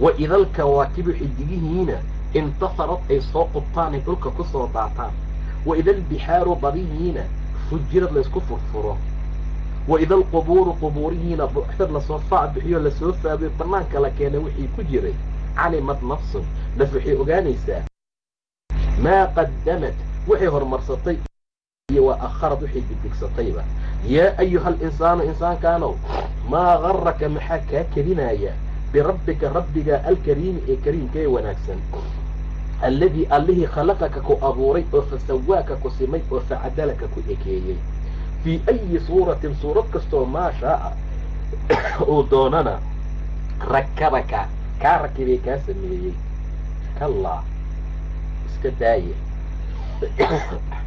wa ida alkawaakibu xidigihiina intafarad ay soo qubtaan ay dhulka ku soo daataan wa ida albixaaru badihiina fujirad laysku furfuro wa ida alqubuuru qubuurihiina buuxsad la soo faac bixiyo la soo faabiyo banaanka la keena wixii ku jiray calimad nafsun naf waxay ogaanaysaa maa qadamad waxay horumarsatay iyo waa akharad waxay digdigsatayba yaa ayuha alinsaanu insaankaanow maa garaka maxaa kaa kedinaya birabbika rabbiga alkariimi ee kariimka ee wanaagsan. alladii allihii khalaqaka ku abuuray oo fasawaaka ku simay oo facadalaka ku ekeeyey. fii ayi suuratin suurad kastoo maa shaaa uu doonana rakabaka kaa rakibay kaa sameeyey. Kallaa iska daaye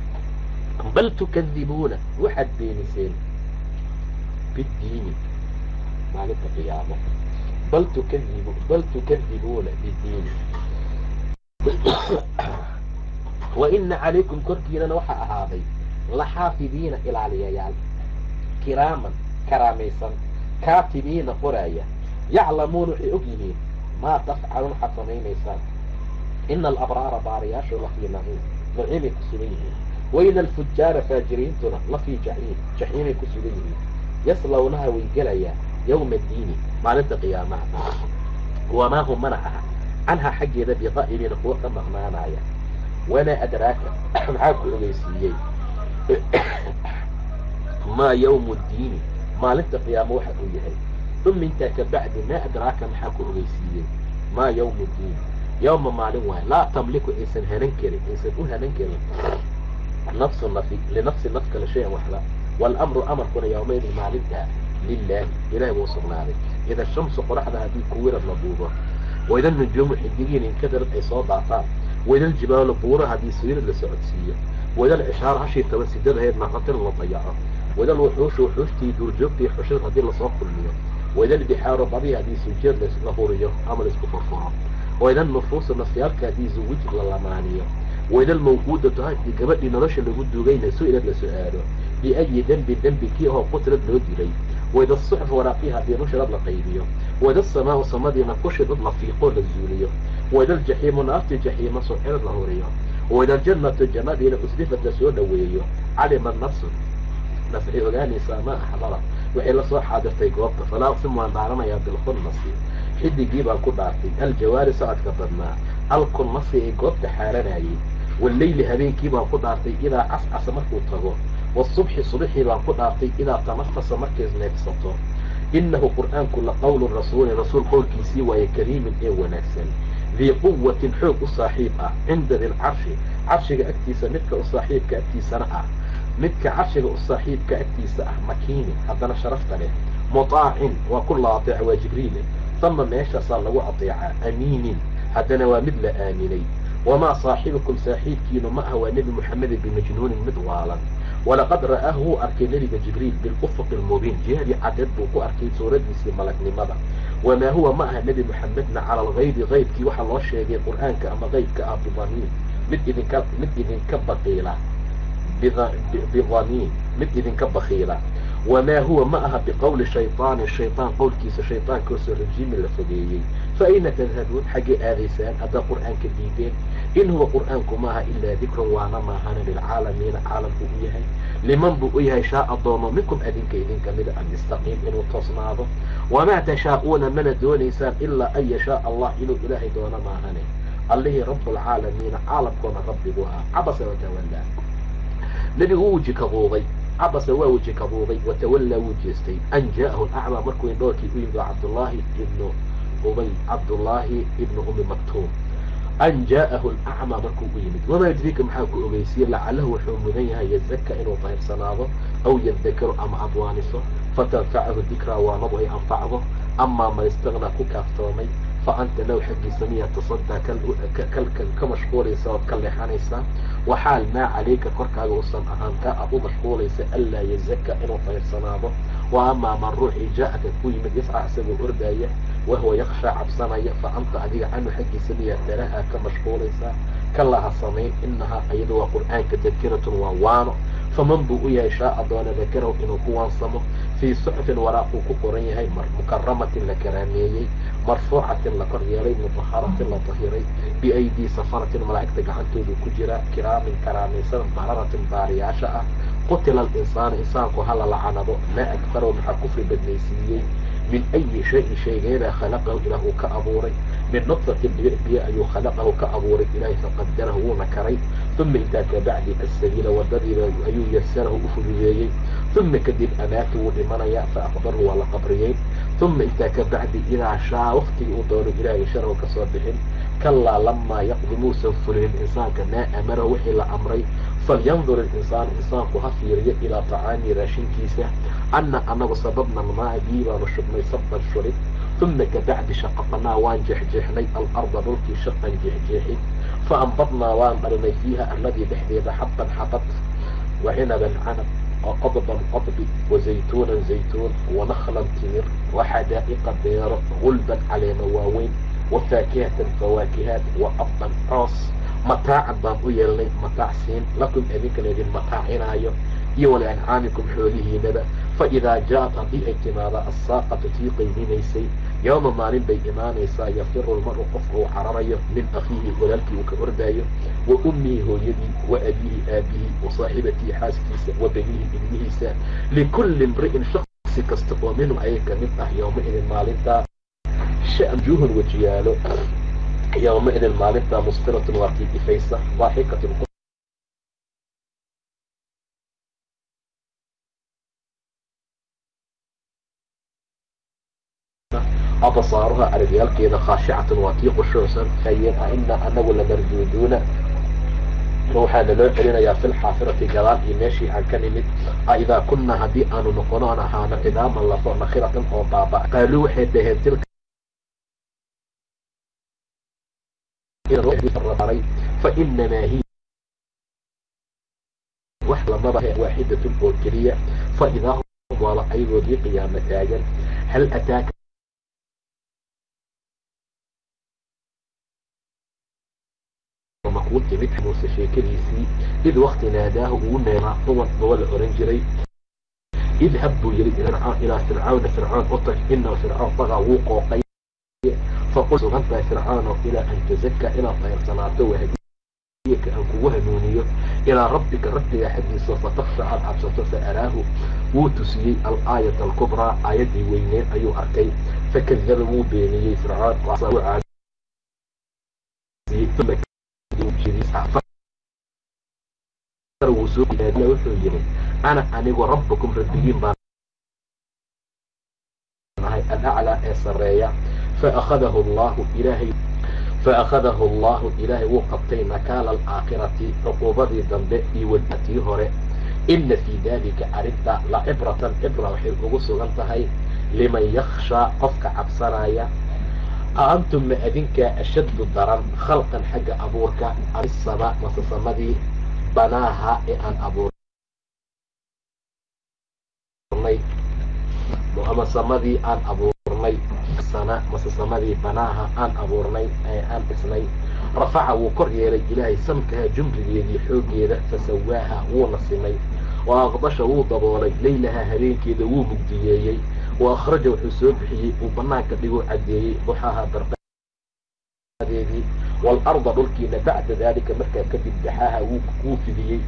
bal tukadibuuna waxaad beeniseen biddiini maalinta qiyaamo bal tukadibu bal tukadibuuna biddiini wa ina calaykum korkiinana waxaa ahaaday laxaafidiina ilaaliyayaal kiraaman karaamaysan kaatibiina qoraaya yaclamuuna waxay og yihiin maa tafcaluun waxaad samaynaysaan ina alabraara baariyaashu lafii naciim naciimay waina alfujaara faajiriintuna lafii jaxiim jaxiimay ku sugan yihiin yaslawnaha way gelayaan yowma addiini maalinta qiyaamaha wamaa hum mana aha canhaa xaggeeda biqaa'iliina kuwa ka maqnaanaya wamaa adraaka maxaa ku ogeysiiyey maa yawmu ddiini maalinta qiyaamo waxa uu yahay uma intaa ka bacdi maa adraaka maxaa ku ogeysiiyey maa yawmu ddiin yawma maalin waay laa tamliku aysan hanan karin aysan u hanan karin nafsu nafi linafsi naf kale shay-an waxba waalamru amarkuna yawmaydin maalintaa lilaahi ilahi buu sugnaaday ida shamsu qoraxda haddii kuwirad la duubo waida nujuumu xidigiin inkadarad ay soo daataan waida aljibaalu buura haddii sawirad la socodsiiyo waida alcishaaru hashii toban sidadaheed naqatin la dayaco waida alwuxuushu wuxuushtii duurjoogtii xushad haddii la soo kulmiyo waida albixaaru badii haddii sujeed la huriyo ama la isku furfuro waida alnufuusu nafyaalka haddii zuwij la lamaaniyo waida almawquudatu haddii gabadhii nolosha lagu duugayna su'ilad la su'aalo biayi dembi dembi kii ahoo qutlad loo dilay waida asuxf waraaqii haddii nushirad la qaybiyo waida asamaau samadiina kushidad la fiiqoo la zuuliyo waida aljaxiimu naartii jaxiima suxirad la huriyo waida aljannatu jannadiina uslifad la soo dhoweeyo calima nafsu nafci ogaanaysaa ma axdara waxay la soo xaadirtay goobta falaa uqsimu waan dhaaranayaa bilkunnasi xidigii baan ku dhaartay aljawaari socodka badnaa alkunnasi ee goobta xaaranayay walleyli habeenkii baan ku dhaartay idaa cascasa markuu tago wasubxi subxii baan ku dhaartay idaa tanafasa markay neefsato inahu qur'aanku la qowlu rasuuli rasuul qowlkiisii waaye kariimin ee wanaagsan dii quwatin xoog u saaxiib ah cinda dilcarshi carshiga agtiisa midka u saaxiibka agtiisana ah midka carshiga u saaxiibka agtiisa ah makiini haddana sharafta leh mutaacin waa ku la ateeca waa jibriile sama meeshaasaa lagu ateecaa amiinin haddana waa mid la aaminay wamaa saaxibukum saaxiibkiinu ma ah waa nebi moxamedi bimajnuunin mid waalan walaqad ra'aahu wuu arkay nebiga jibriil bilufuqi almubiin jihadii cadeed buu ku arkay suuradiisii malagnimada wamaa huwa ma aha nebi moxamedna cala algaybi qaybkii waxaa loo sheegay qur'aanka ama qaybka ah bidaniin mid idinka mid idinka baqiila bidaniin mid idinka bakiila wamaa huwa ma aha biqowli shayطaani shayطaan qowlkiisa shayطaankaosoo rajiimi la fogeeyey fa ayna tadhabuun xaggay aadaysaan haddaa qur'aanka diideen in huwa qur'aanku maaha ilaa dikrun waana maahana lilcaalamiina caalamku u yahay liman buu u yahay shaaa doono minkum adinka idinka mida an yastaqiim inuu toosnaado wamaa tashaa'uuna mana doonaysaan ilaa an yashaa allah inuu ilaahay doono maahane allihii rabbulcaalamiina caalamkoona rabbigu ah cabasa watawallaa nebigu wuu weji kabuubay cabasa waa weji kabuubay watawallaa wuu jeestay. An jaa'ahu lacmaa markuu indhoorkii u yimid waa cabdullaahi ibnu ubay cabdullaahi ibnu umi maktuum. An jaa'ahu alacmaa markuu u yimid. Wamaa yudriika maxaa ku ogeysiye lacalahu wuxuu mudan yahay yazaka inuu tahirsanaado aw yadakaru ama adwaaniso fatanfacahu dikraa waanadu ay anfacdo. Amaa man istagnaa ku kaaftoomay fa anta low xaggiisa miyaa tasadaa kalkan ka mashquulaysa ood ka leexanaysaa waxaal maa calayka korkaaga uusan ahaan kaa aad u mashquulaysa anlaa yazaka inuu tahirsanaado wa amaa man ruuxii jaa-aka ku yimid yasca isagoo ordaaya wahuwa yakshaa cabsanaya fa anta adiga canhu xaggiisa miyaa tarahaa ka mashquulaysaa kalaha samayn inahaa iyada waa qur'aanka dakiratun waa waano faman buu u yahay shaaa doona dakarahu inuu ku waansamo fii suxufin waraaquu ku qoran yahay mukaramatin la karaameeyey marfuucatin la kor yeelay mutaharatin la tahiray biaydii safaratin malaa'igta gacantoodu ku jira kiraamin karaamaysan bararatin baariyaasha ah qutila alinsaanu insaanku hala lacanado maa agfaro maxaa kufri badnaysiiyey min ayi shayin shaygeebaa khalaqahu ilaah uu ka abuuray min nudfatin biyo ayuu khalaqahu ka abuuray ilaahay faqadarahu wuuna karay uma intaa kabacdi asabiila wadadiiba ayuu yasarahu u fududeeyey uma kadib amaata wuu dhimanayaa fa aqbaru waa la qabriyey uma intaa kabacdi idaa shaa waktigii uu doono ilaahay sharahu ka soo bixin kalaa lamaa yaqdi muusan fulinin insaanka maa amarahu wixii la amray falyandur اlinsaanu insaanku ha fiiriyo ilaa tacaami raashinkiisa ana anagu sababna almaa bii baanu shubnay sabban shubid uma kabacdi shaqaqnaa waan jeexjeexnay alarda dhulkii shaqan jeexjeexid faanbadnaa waan dhalinay fiiha alladii dhexdeeda xabban xabad wa cinaban canab wa qodban qodbi wa zaytuunan zaytuun wa nakhlan timir wa xadaa'iqa beero gulban caleema waaweyn wa faakihatan fawaakihaat wa abban coos mataacan baan u yeelnay mataac siin lakum idinkana idin mataacinaayo iyo waliancaamikum xoolihiinaba faidaa jaaءat haddii ay timaada aلsaaqatu tii qayminaysay yowma maalin bay imaanaysaa yafiru lmaru qofka uu cararayo min akiihi walaalkii uu ka ordaayo wa ummihi hooyadii wa abiihi aabihii wa saaxibatii xaaskiisa wa baniihi ilmihiisa. Likulli imri'in shaksi kasta oo minhum ayay ka mid ah yowmaidin maalintaa shajuuhun wejiyaalo yowmaidin maalintaa musfiratun waa kii ifaysa daaxikatun absaaruha aragyaalkeeda khaashicatan waa kii qushuucsan ayeen a ina anagu lamarduuduuna waxaana loo celinayaa fi lxaafirati gadaal iyo meeshii aan ka nimid aidaa kunaa haddii aanu noqono aan ahaano cidaaman lafo nakhiratan oo baaba qaaluu waxay dhaheen tilka fainamaa hiya wax lamaba waaxidatun oo keliya faidaa hum waaba ayagoodii qiyaamo taagan hal ataaka makuu timid muuse sheekadiisii id wakti naadaahu ugu neemaa huwan baba la oran jiray idhab buu yidhi ilaa fircawna fircoon u tag ina fircoon bagaa wuu qooqay faqul sugantahay fircoono ilaa an tazaka inaad qayrsanaato wahadiyaka aan kugu hanuuniyo ilaa rabbika rabbiga xaggiisa fataksha aad cabsato fa araahu wuu tusiyey alaayata alkubraa aayaddii weyneed ayuu arkay fakadaba wuu beeniyey fircoon wuxuu yidhi ana anigu rabbakum rabbigiin baan nahay alaclaa ee sareeya faahadahu llahu ilaahay faأkhadahu allahu ilaahay wuu qabtay nakaala alaakhirati cuquubadii dambe iyo wadatii hore ina fii dalika arrinta lacibratan cibra waxay ugu sugan tahay liman yakhshaa qofka cabsanaya a ma adinkaa ashaddu daran khalqan xagga abuurka amisaba masasamadii banaaha ee aan abuurnay ama samadii aan abuurnay sana masasamadii banaaha aan abuurnay ee aan dhisnay. Rafaca wuu kor yeelay ilaahay samkaha jumrigeedii xooggeeda fasawaaha wuuna simay wa aqbasha wuu daboolay laylaha habeenkeeda wuu mugdiyeeyey. Wa akhraja wuxuu soo bixiyey uu banaanka dhiguu caddeeyey duxaha barqadeedii waalarda dhulkiina bacda daalika markaa kadib daxaaha wuu fidiyey.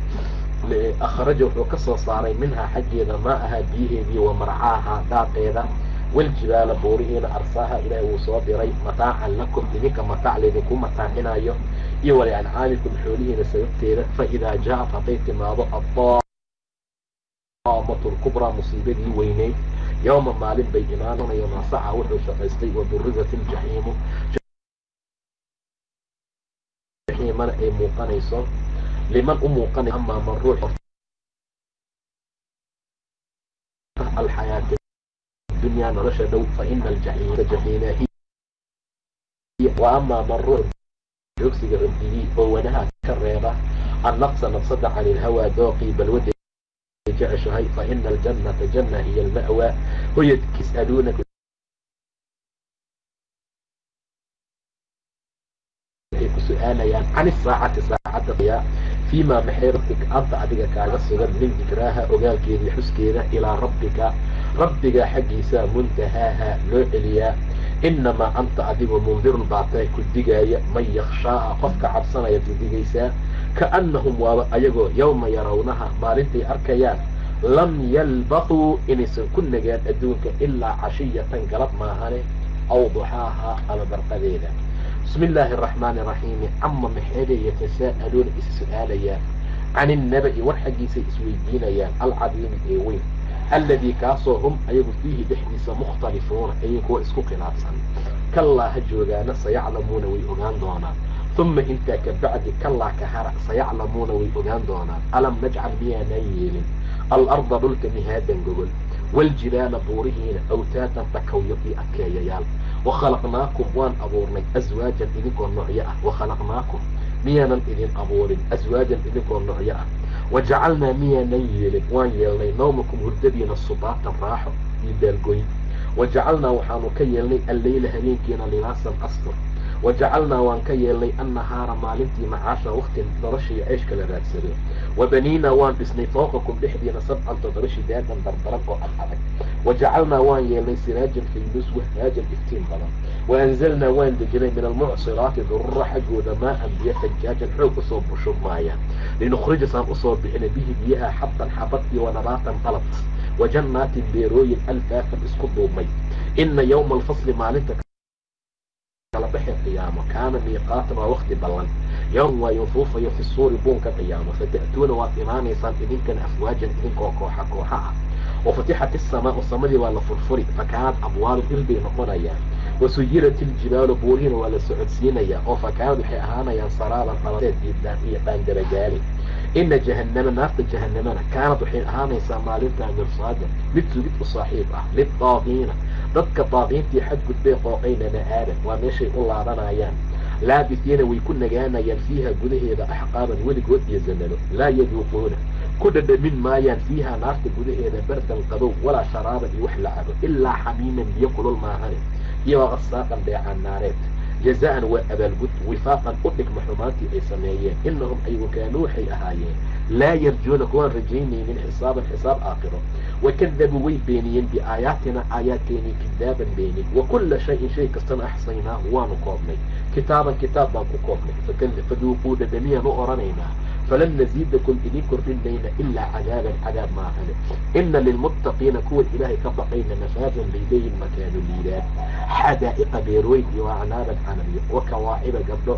Akhraja wuxuu ka soo saaray minhaa xaggeeda maa ahaa biyaheedii wa marcaaha daaqeeda waljibaala buurihiina arsaaha ilaahay wuu soo diray mataacan lakum idinka mataac laydinku mataacinayo iyo waliancaamikum xoolihiina sababteeda faidaa jaaat hadday timaado addaamatu lkubraa musiibadii weyneyd yowma maalin bay imaananayo nasaca wuxuu shaqaystay wadurizat iljaxiimu jaxiimana ay muuqanayso liman u muuqanay amaa man ruux alxayaati dunya nolosha dhow faina amaa man ruux joogsiga rabbigii oo wanaha ka reeba annaqsa nafsada can ilhawaa dooqii balwada jeceshahay faina aljannata janna hiya alma'waa hoyad yas'aluunaka waxay ku su'aalayaan can isaacati saacadda fiimaa maxay rabbika anta adiga kaaga sugan min dikraaha ogaalkeedii xuskeeda ilaa rabbika rabbiga xaggiisa muntahaaha loo celiyaa inamaa anta adigu mundirun baatae ku digaaya man yakhshaaha qofka cabsanaya ku digaysaa kaannahum waaba ayagoo yowma yarawnaha maalintay arkayaan. Lam yalbathuu inaysan ku nagaan adduunka ilaa cashiyatan galab maahane aw duxaaha ama barqadeeda. Bismi illaahi araxmaani araxiimi cama maxeebay yatasaa'aluuna is su'aalayaan. Can innaba'i war xaggiisay isweydiinayaan alcadiimi ee weyn alladii kaasoo hum ayagu fiihi dhexdiisa mukhtalifuuna ayay kuwa isku khilaafsan kallaa ha joogaana sayaclamuuna way ogaan doonaan uma intaa ka bacdi kallaa ka hara sayaclamuuna way ogaan doonaan alam najcal miyaanaan yeelin alarda dhulka mihaadan gogol waaljibaala buurihiina awtaatan takawyo iyo adkeeyayaal wakhalaqnaakum waan abuurnay aswaajan idinkoo noocyo ah wakhalaqnaakum miyaanan idin abuurin aswaajan idinkoo noocyo ah wajacalnaa miyaanan yeelin waan yeelnay nawmakum hurdadiina subaatan raaxo iyo baalgoyn wajacalnaa waxaanu ka yeelnay alleyla habeenkiina libaasan astur wajacalnaa waan ka yeelnay annahaara maalintii macaasha wakti noloshii ceeshka la raadsado wabaniinaa waan dhisnay fooqakum dhexdiina sabcan toddoba shidaadan dardaran oo ad adag wajacalnaa waan yeelnay siraajan faydus wahaajan iftiin badan waanzalnaa waan dejinay min almucsiraati durura xaggooda maaan biyo fajaajan xoog u soo bushubmaayaan linukhrija saan u soo bixina bihi biyaha xabban xabad iyo wanabaatan qalad wajannaatin beerooyin alfaafan isku duubmay ina yowma alfasli maalinta kalabaxe qiyaamo kaana miiqaatan waa wakti ballan yowm waa yufuufayo fi suuri buunka qiyaamo fata'tuuna waad imaanaysaan idinkana afwaajan idinkoo kooxa kooxa ah wafatixat isamaau samadii waa la furfuri fakaanad abwaalu ilbay noqonayaan wasuyirat iljibaalu buurihiina waa la socodsiinayaa oo fakaanad waxay ahaanayaan saraaban qaladeed iyo dhaandaragaali ina jahannama naarta jahanamana kaanad waxay ahaanaysaa maalintaa mirsaada mid sugid u saaxiib ah lidaaqiina dadka daaqiintii xadgudbay qooqayna ma'aadan waa meeshay u laabanayaan laabisiina way ku nagaanayaan fiiha gudaheeda axqaaban weligood iyo zamano laa yaduuquuna ku dhadhamin maayaan fiiha naarta gudaheeda bardan qabow walaa sharaaban iyo wax la cabo ilaa xamiiman biyo kulul maahane iyo waqasaaqan dheecaan naareed jazaan waa abaalgud wifaaqan u dhigma xumaantii ay sameeyeen inahum ayagu kaanuu waxay ahaayeen laa yarjuuna kuwaan rajaynaynin xisaaban xisaab aakhiro wakadabuu way beeniyeen biaayaatina aayaadkeenii kidaaban beenin wa kulla shayin shay kastana axsaynaahu waanu koobnay kitaaban kitaab baan ku koobnay faduuquu dhadhamiyaan u odhanaynaa falan naziidakum idin kordhinayna ilaa cadaaban cadaab maahane ina lilmuttaqiina kuwa ilaahay ka baqayna mafaadan bay leeyihiin makaanu liidaan xadaa'iqa beerweyn iyo acnaaban canabiyo wa kawaaciba gabdho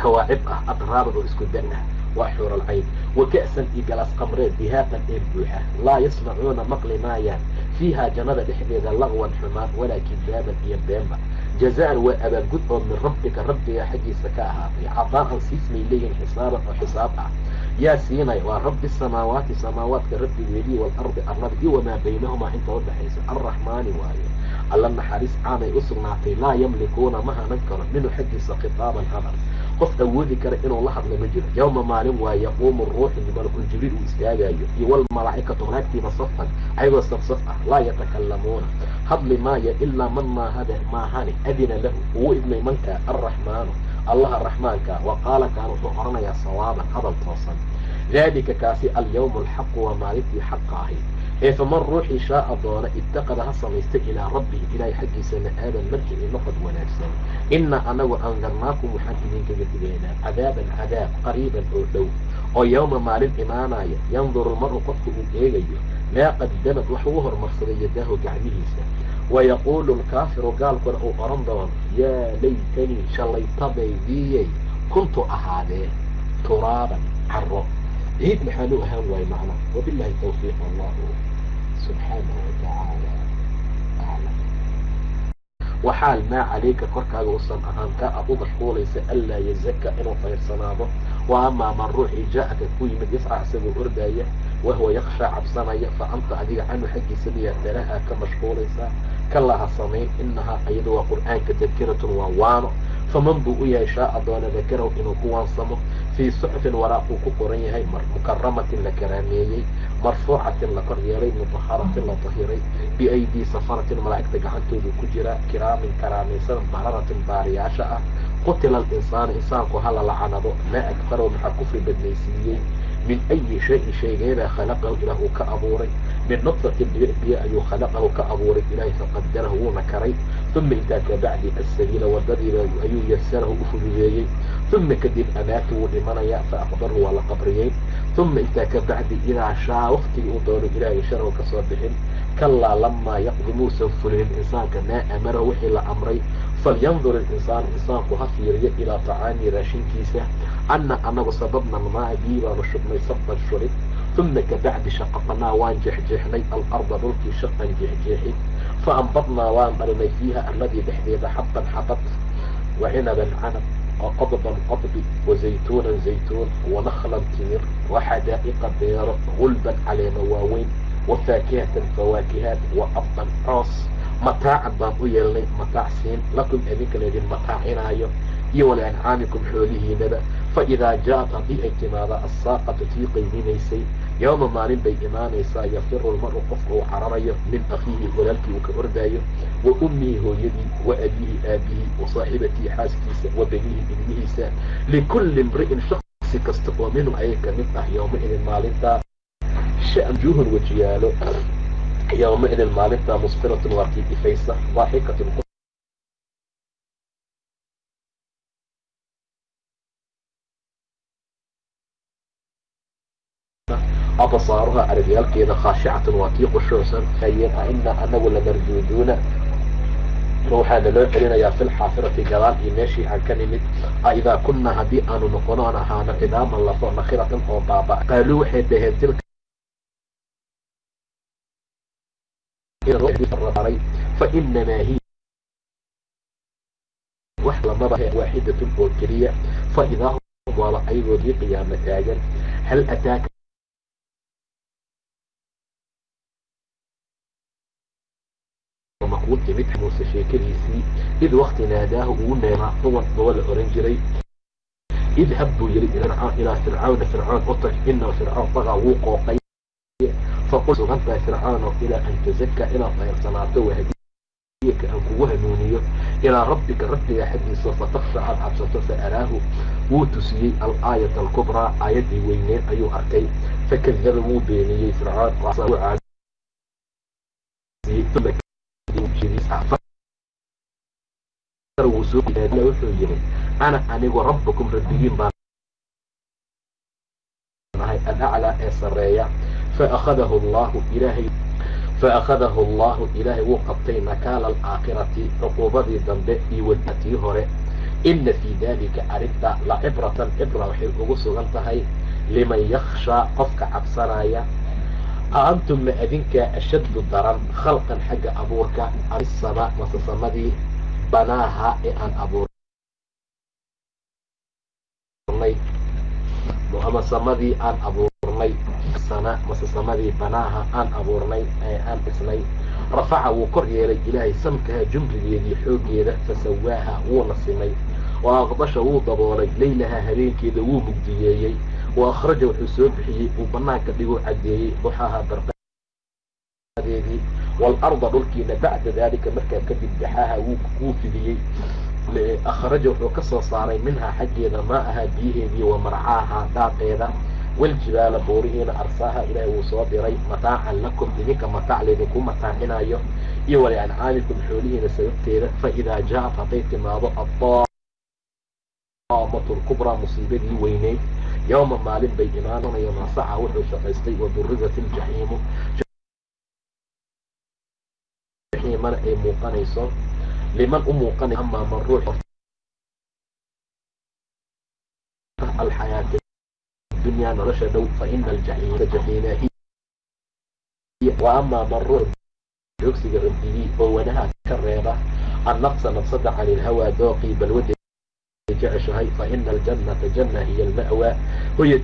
kawaacib ah adraaban oo isku dan ah waa xuuralcayn wa ka'san iyo galaas qamreed dihaaqan ee buuxa laa yasmacuuna maqli maayaan fiiha jannada dhexdeeda laqwan xumaan walaa kidaaban iyo beenba jazaan waa abaalgud oo min rabbika rabbiga xaggiisa ka ahaatay cadaan siismay leeyihiin xisaaban oo xisaab ah yaa siinay waa rabbi samaawaati samaawaadka rabbigeedii waalardi arlada iyo wamaa baynahumaa inta udhaxaysa arraxmaani waayo alla naxariis caamay u sugnaatay laa yamlikuuna ma hanan karo minhu xaggiisa khitaaban hadal qof awoodi kara inuu la hadlo ma jiro. Yowma maalin waa yaquumu ruuxu malakul jibriil uu istaagayo iyo walmalaa'ikatu malaa'igtiiba safan ayagoo safsaf ah laa yatakallamuuna. Hadli maayo ilaa man maahade maahane adina lahu ugu idmay manka arraxmaanu allaha raxmaanka wa qaala kaan wuxuu oranayaa sawaaban hadal toosan. Daalika kaasi alyawmu alxaqu waa maalintii xaqa ahayd ee faman ruuxii shaaa doona itaqada ha samaysta ilaa rabbihi ilaahay xaggiisa ma'aaban markii noqod wanaagsan. Ina anagu andarnaakum waxaan idinkaga digaynaa cadaaban cadaab qariiban oo dhow oo yowma maalin imaanaya yanduru maru qofka uu eegayo maa qadamad wax ugu hormarsaday yadaahu gacmihiisa. Wayaquulu lkaafiru gaalkuna uu oran doono yaa laytanii shallaytabaydiyey kuntu ahaadee turaaban caro ciid maxaan u ahaan waaye macna wabilahi tawfiiq allahu subxaanahu watacaala aclam waxaal maa calayka korkaaga usan ahaan kaa aad u mashquulaysa anlaa yazaka inuu fayrsanaado. Wa amaa man ruuxii jaa-aka ku yimid yasca isagoo ordaaya wahuwa yakshaa cabsanaya fa anta adiga canhu xaggiisa miyaa tarahaa ka mashquulaysaa kalaha samayn inahaa ayadu waa qur'aanka tadkiratun waa waano. Faman buu u yahay shaaa doona dakarahu inuu ku fii suxfin waraaquu ku qoran yahay mukaramatin la karaameeyey marfuucatin la kor yeelay mutaharatin la tahiray biaydii safaratin malaa'igta gacantoodu ku jira kiraamin karaamaysan bararatin baariyaasha ah qutila alinsaanu insaanku hala lacanado maa akfarahu maxaa kufri badnaysiiyey min ayi shayin shaygeebaa khalaqahu ilaah uu ka abuuray min nudfatin dhibic ayuu khalaqahu ka abuuray ilaahay faqadarahu wuuna karay uma intaa kabacdi asabiila wadadiiba ayuu yasarahu u fududeeyey uma kadib amaatu wuu dhimanayaa fa aqbaru waa la qabriyey uma intaa ka bacdi idaa shaa waktigii uu doono ilaahay sharow ka soo bixin kalaa lamaa yaqdi muusan fulinin insaanka maa amarahu wixii la amray falyandur ilinsaanu insaanku ha fiiriyo ilaa tacaamii raashinkiisa anna anagu sababna maa bii baanu shubnay sabban shulid uma kabacdi shaqaqnaa waan jeexjeexnay alarda dhulkii shaqan jeexjeexin fa ambadnaa waan dhalinay fiiha alladii dhexdeeda xabban xabad wa cinaban canab wa qodban wa zaytuunan zaytuun wa timir wa xadaa'iqa beero gulban caleema waaweyn wa faakihatan fawaakihaad wa abban coos mataacan baan u yeelnay mataac siin lakum idinka laydin mataacinaayo iyo waliancaamikum xoolihiinaba faidaa jaaءat haddii ay timaada aلsaaqatu tii qayminaysay yowma maalin bay imaanaysaa yafiru lmaru qofka uu cararayo min akiihi walaalkii uu ka ordaayo wa ummihi hooyadii wa abiihi aabihii wa saaxibatii xaaskiisa wa benihi ilmihiisa likulli imri'in shaksi kasta oo minhum ayay ka mid ah yowmaidin maalintaa shajuhun wejiyaalo yowmaidin maalintaa musfiratun waa tii ifaysa daaxikatun absaaruha aragyaalkeeda khaashicatan waa tii qushuucsan hayeen a ina anagu lamarduuduuna waxaa naloo celinayaa fi lxaafirati gadaal iyo meeshii aan ka nimid a idaa kunnaa haddii aanu noqono aan ahaano cidaaman lafo nakhiratan oo baaba qaaluu waxay dhaheen tilka fa inamaa hiya wax lamaba waaxidatun oo keliya fa idaa hum waaba ayagoodii qiyaamo taagan hal ataaka makuu timid muuse sheekadiisii id wakti naadaahu ugu neemaa huwan baba la oran jiray idhab buu yihi ilaa fircawna fircoon u tag fircoon bagaa wuu qooqay faqul sugan tahay fircawno ilaa an tazaka inaad dayarsanaato wahadiyaka aan kugu hanuuniyo ilaa rabbika rabbiga xaggiisa fataksha aad cabsato fa araahu wuu tusiyey alaayat alkubraa aayaddii weyneed ayuu arkay fakadaba wuu beeniyey fircoon wuxuu yihi ana anigu rabbakum rabbigiin baan nahay alaclaa ee sareeya faahadahu llahu ilaahay faأkhadahu allahu ilaahay wuu qabtay nakaala alaakhirati cuquubadii dambe iyo wadatii hore ina fii dalika arrinta lacibratan cibra waxay ugu sugan tahay liman yakshaa qofka cabsanaya aantum ma adinkaa ashaddu daran khalqan xagga abuurka amisama mase samadii banaaha ee aan abuurnay ama samadii aan abuurnay sana mase samadii banaaha aan abuurnay ee aan dhisnay. Rafaca wuu kor yeelay ilaahay samkaha jumrigeedii xooggeeda fasawaaha wuuna simay. Wa aqdasha wuu daboolay laylaha habeenkeeda wuu mugdiyeeyey. Wa akhraja wuxuu soo bixiyey uu banaanka dhiguu caddeeyey duxaha barqadeedii waalarda dhulkiina bacda daalika markaa kadib daxaaha wuu fidiyey. Akhraja wuxuu ka soo saaray minhaa xaggeeda maa ahaa biyaheedii wa marcaaha dhaaqeeda waljibaala buurihiina arsaaha ilaahay wuu soo diray. Mataacan lakum idinka mataac laydinku mataacinayo iyo waliancaamikum xoolihiina sababteeda fa idaa jaaat hadday timaado addaamatu lkubraa musiibadii weyneyd. Yowma maalin bay imaananayo masaca wuxuu shaqaystay wadurizat iljaxiimu jaxiimana ay muuqanayso. Liman u muuqanay amaa man ruux. Alxayaati dunya nolosha dhow fa ina aljaxiima jaxiima hiya wa amaa man ruux joogsiga rabdigii oo wanaha ka reeba annaqsa nafsada cani ilhawaa dooqii balwada jeceshahay fa ina aljannata janna hiya alma'waa hoyad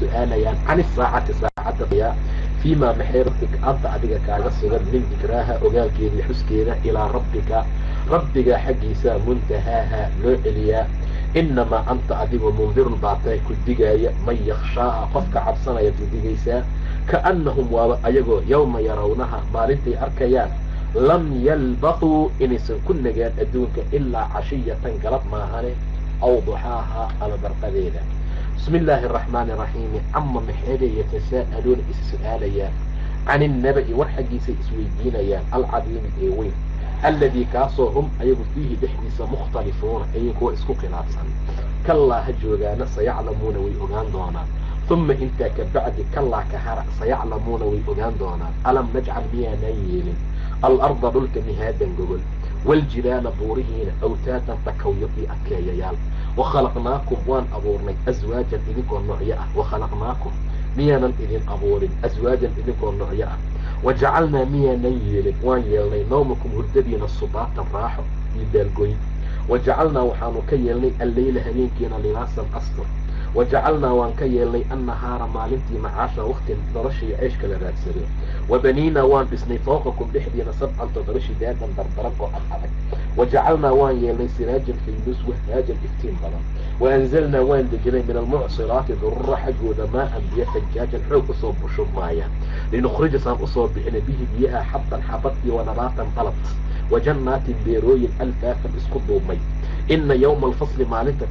su'aalayaan can isaacati saacadda fiimaa maxay rabbika anta adiga kaaga sugan min dikraaha ogaalkeedii xuskeeda ilaa rabbika rabbiga xaggiisa muntahaaha loo celiyaa inamaa anta adigu mundirun baatay ku digaaya man yakhshaaha qofka cabsanaya ku digaysaa kaannahum waaba ayagoo yowma yarawnaha maalintay arkayaan. Lam yalbaquu inaysan ku nagaan adduunka ilaa cashiyatan galab maahane aw duxaaha ama barqadeeda. Bismi illaahi araxmaani araxiimi cama maxeeday yatasaa'aluuna is su'aalayaan. Can innaba'i war xaggiisay isweydiinayaan alcadiimi ee weyn alladii kaasoo hum ayagu fiihi dhexdiisa mukhtalifuuna ayay kuwa isku khilaafsan kallaa ha joogaana sayaclamuuna way ogaan doonaan uma intaa ka bacdi kallaa ka hara sayaclamuuna way ogaan doonaan alam najcal miyaanaan yeelin alarda dhulka mihaadan gogol waaljibaala buurihiina awtaatan takawyo iyo adkeeyayaal wakhalaqnaakum waan abuurnay aswaajan idinkoo noocyo ah wakhalaqnaakum miyaanan idin abuurin aswaajan idinkoo noocyo ah wajacalnaa miyaanan yeelin waan yeelnay nawmakum hurdadiina subaatan raaxo iyo daalgoyn wajacalnaa waxaanu ka yeelnay alleyla habeenkiina libaasan astur wajacalnaa waan ka yeelnay annahaara maalintii macaasha wakti noloshii ceeshka la raadsado wabaniinaa waan dhisnay fooqakum dhexdiina sabcan toddoba shidaadan dardaran oo ad adag wajacalnaa waan yeelnay siraajan faydus wahaajan iftiin badan waanzalnaa waan dejinay min almucsiraati durura xaggooda maaan biyo fajaajan xoog u soo bushubmaayaan linukhrija saan u soo bixina bihi biyaha xabban xabad iyo wanabaatan qalad wajannaatin beerooyin alfaafan isku duubmay ina yowma alfasli maalinta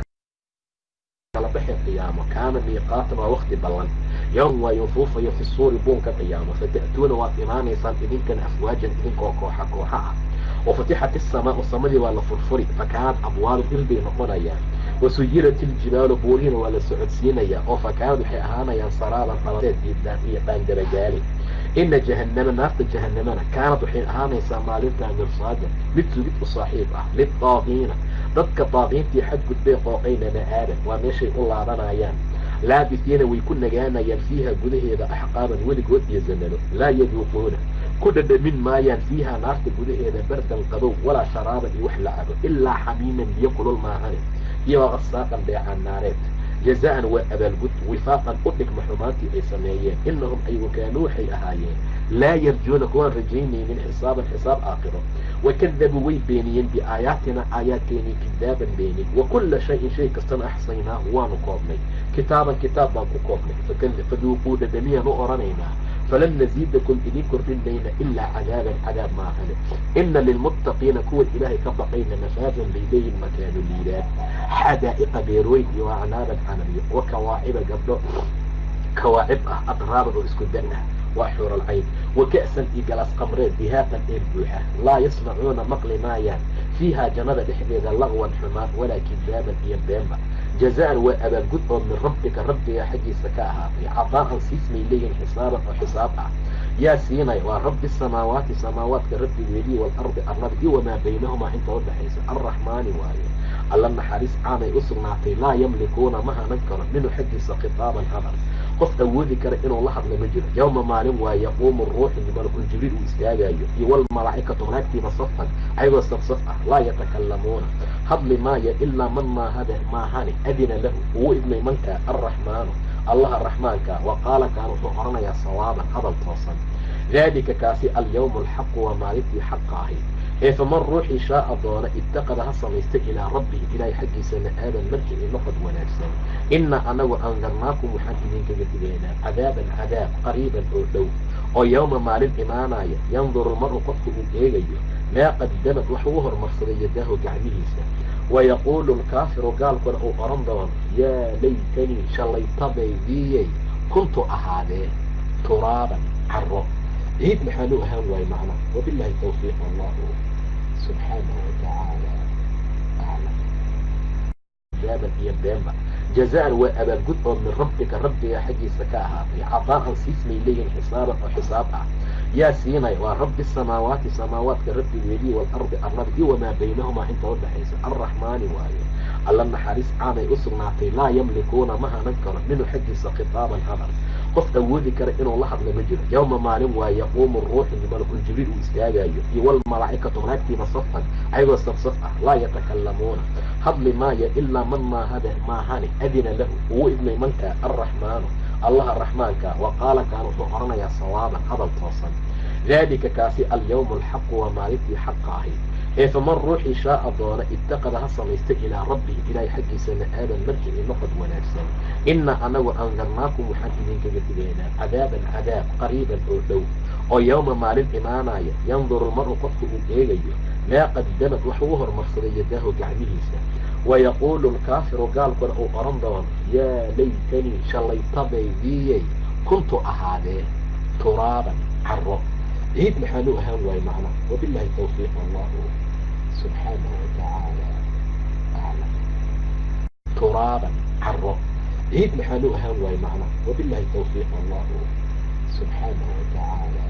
baxi qiyaamo kaana miiqaatan waa wakti ballan yowm waa yufuufayo fi suuri buunka qiyaamo fata'tuuna waad imaanaysaan idinkana afwaajan idinkoo kooxa kooxa ah wafatixat isamaau samadii waa la furfuri fakaanad abwaalu ilbay noqonayaan wasuyirat iljibaalu buurihina waa la socodsiinayaa oo fakaanad waxay ahaanayaan saraaban qaladeed diidaan iyo dhaangaragaali ina jahannama naarta jahanamana kaanad waxay ahaanaysaa maalintaa mirsaajan mid sugid u saaxiib ah lidaaqiina dadka daaqiintii xadgudbay qooqayna ma'aadan waa meeshay u laabanayaan laabisiina way ku nagaanayaan fiiha gudaheeda axqaaban weligood iyo zamano laa yaduuquuna ku dhadhamin maayaan fiiha naarta gudaheeda bardan qabow walaa sharaaban iyo wax la cabo ilaa xamiiman biyo kulul maahane iyo waqasaaqan dheecaan naareed jazaan waa abaalgud wifaaqan u dhigma xumaantii ay sameeyeen inahum ayagu kaanuu waxay ahaayeen laa yarjuuna kuwaan rajaynaynin xisaaban xisaab aakhiro wakadabuu way beeniyeen biaayaatina aayaadkeenii kidaaban beenin wa kulla shayin shay kastana axsaynaahu waanu koobnay kitaaban kitaab baan ku koobnay faduuquu dhadhamiyaan u odhanaynaa falan naziidakum idin kordhin mayna ilaa cadaaban cadaab maahane ina lilmuttaqiina kuwa ilaahay ka baqayna mafaadan bay leeyihiin makaanu liidaan xadaa'iqa beerweyn iyo acnaaban canabiyo wa kawaaciba gabdho kawaacib ah adraaban oo isku dan ah waa xuuralcayn wa ka'san iyo galaas qamreed bihaaqan eel buuxa laa yasmacuuna maqli maayaan fiihaa jannada dhexdeeda laqwan xumaan walaa kidaaban iyo beenba jazaan waa abaalgud oo min rabbika rabbiga xaggiisa ka ahaatay cadaa'an siismay leeyihiin xisaaban oo xisaab ah yaa siinay waa rabbi samaawaati samaawaadka rabbigeedii waalardi arlada iyo wamaa baynahumaa inta udhaxaysa arraxmaani waaye alla naxariis caamay u sugnaatay laa yamlikuuna ma hanan karo minhu xaggiisa khitaaban hadal qof awoodi kara inuu la hadla ma jiro. Yowma maalin waa yaquumu ruuxu malkuljibriil uu istaagayo iyo walmalaa'ikatu malaa'igtiiba safan ayagoo safsaf ah laa yatakalamuuna hadli maayo ilaa man maahade maahane adina lahu uu idmay manka arraxmaanu allaha raxmaanka wa qaala kaan wuxuu oranayaa sawaaban hadal toosan. Daalika kaasi alyawmu alxaqu waa maalintii xaqa ahayd ee faman ruuxii shaaa doona itaqada ha samaysta ilaa rabbihi ilaahay xaggiisa ma'aaban markii ay wanaagsan. Ina anagu andarnaakum waxaan idinkaga digaynaa cadaaban cadaab qariiban oo dhow oo yowma maalin imaanaya yanduru lmaru qofku uu eegayo maa qadamad wax ugu hormarsaday yadaahu gacmihiisa. Wayaquulu lkaafiru gaalkuna uu oran doono yaa laytanii shallaytabaydiyey kuntu ahaadee turaaban caro ciid maxaan u ahaan waaye macna wabilahi tawfiiq allahu subxaanahu watacaala aclam jaaban iyo beenba jazaan waa abaalgud oo min rabbika rabbiga xaggiisa ka ahaatay cadaa'an siismay leeyihiin xisaaban oo xisaab ah yaa siinay waa rabbi samaawaati samaawaadka rabbigeedii waalardi arlada iyo wamaa baynahumaa inta udhaxaysa arraxmaani waaye alla naxariis caamay u sugnaatay laa yamlikuuna ma hanan karo minhu xaggiisa khitaaban hadal qof awoodi kara inuu la hadla ma jiro. Yowma maalin waa yaquumu ruuxu malkuljibriil uu istaagayo iyo walmalaa'ikatu malaa'igtiiba safan ayagoo safsaf ah laa yatakalamuuna hadli maayo ilaa man maahade maahane adina lahu uu idmay manka arraxmaanu allaha raxmaanka wa qaala kaan wuxuu oranayaa sawaaban hadal toosan. Daalika kaasi alyawmu alxaqu waa maalintii xaqa ahayd ee faman ruuxii shaaa doona itaqada ha samaysta ilaa rabbihi ilaahay xaggiisa ma'aaban markii ay noqod wanaagsan. Ina anagu andarnaakum waxaan idinkaga digaynaa cadaaban cadaab qariiban oo dhow oo yowma maalin imaanaya yanduru lmaru qofku uu eegayo maa qadamad wax ugu hormarsaday yadaahu gacmihiisa. Wayaquulu lkaafiru gaalkuna uu oran doono yaa laytanii shallaytabaydiyey kuntu ahaadee turaaban caro ciid maxaanu ahaan waaye macna wabillahi tawfiiq allahu subxaanahu watacaala aclam turaaban caro ciid maxaanu ahaan waaye macna wabillahi tawfiiq allahu subxaanahu watacaala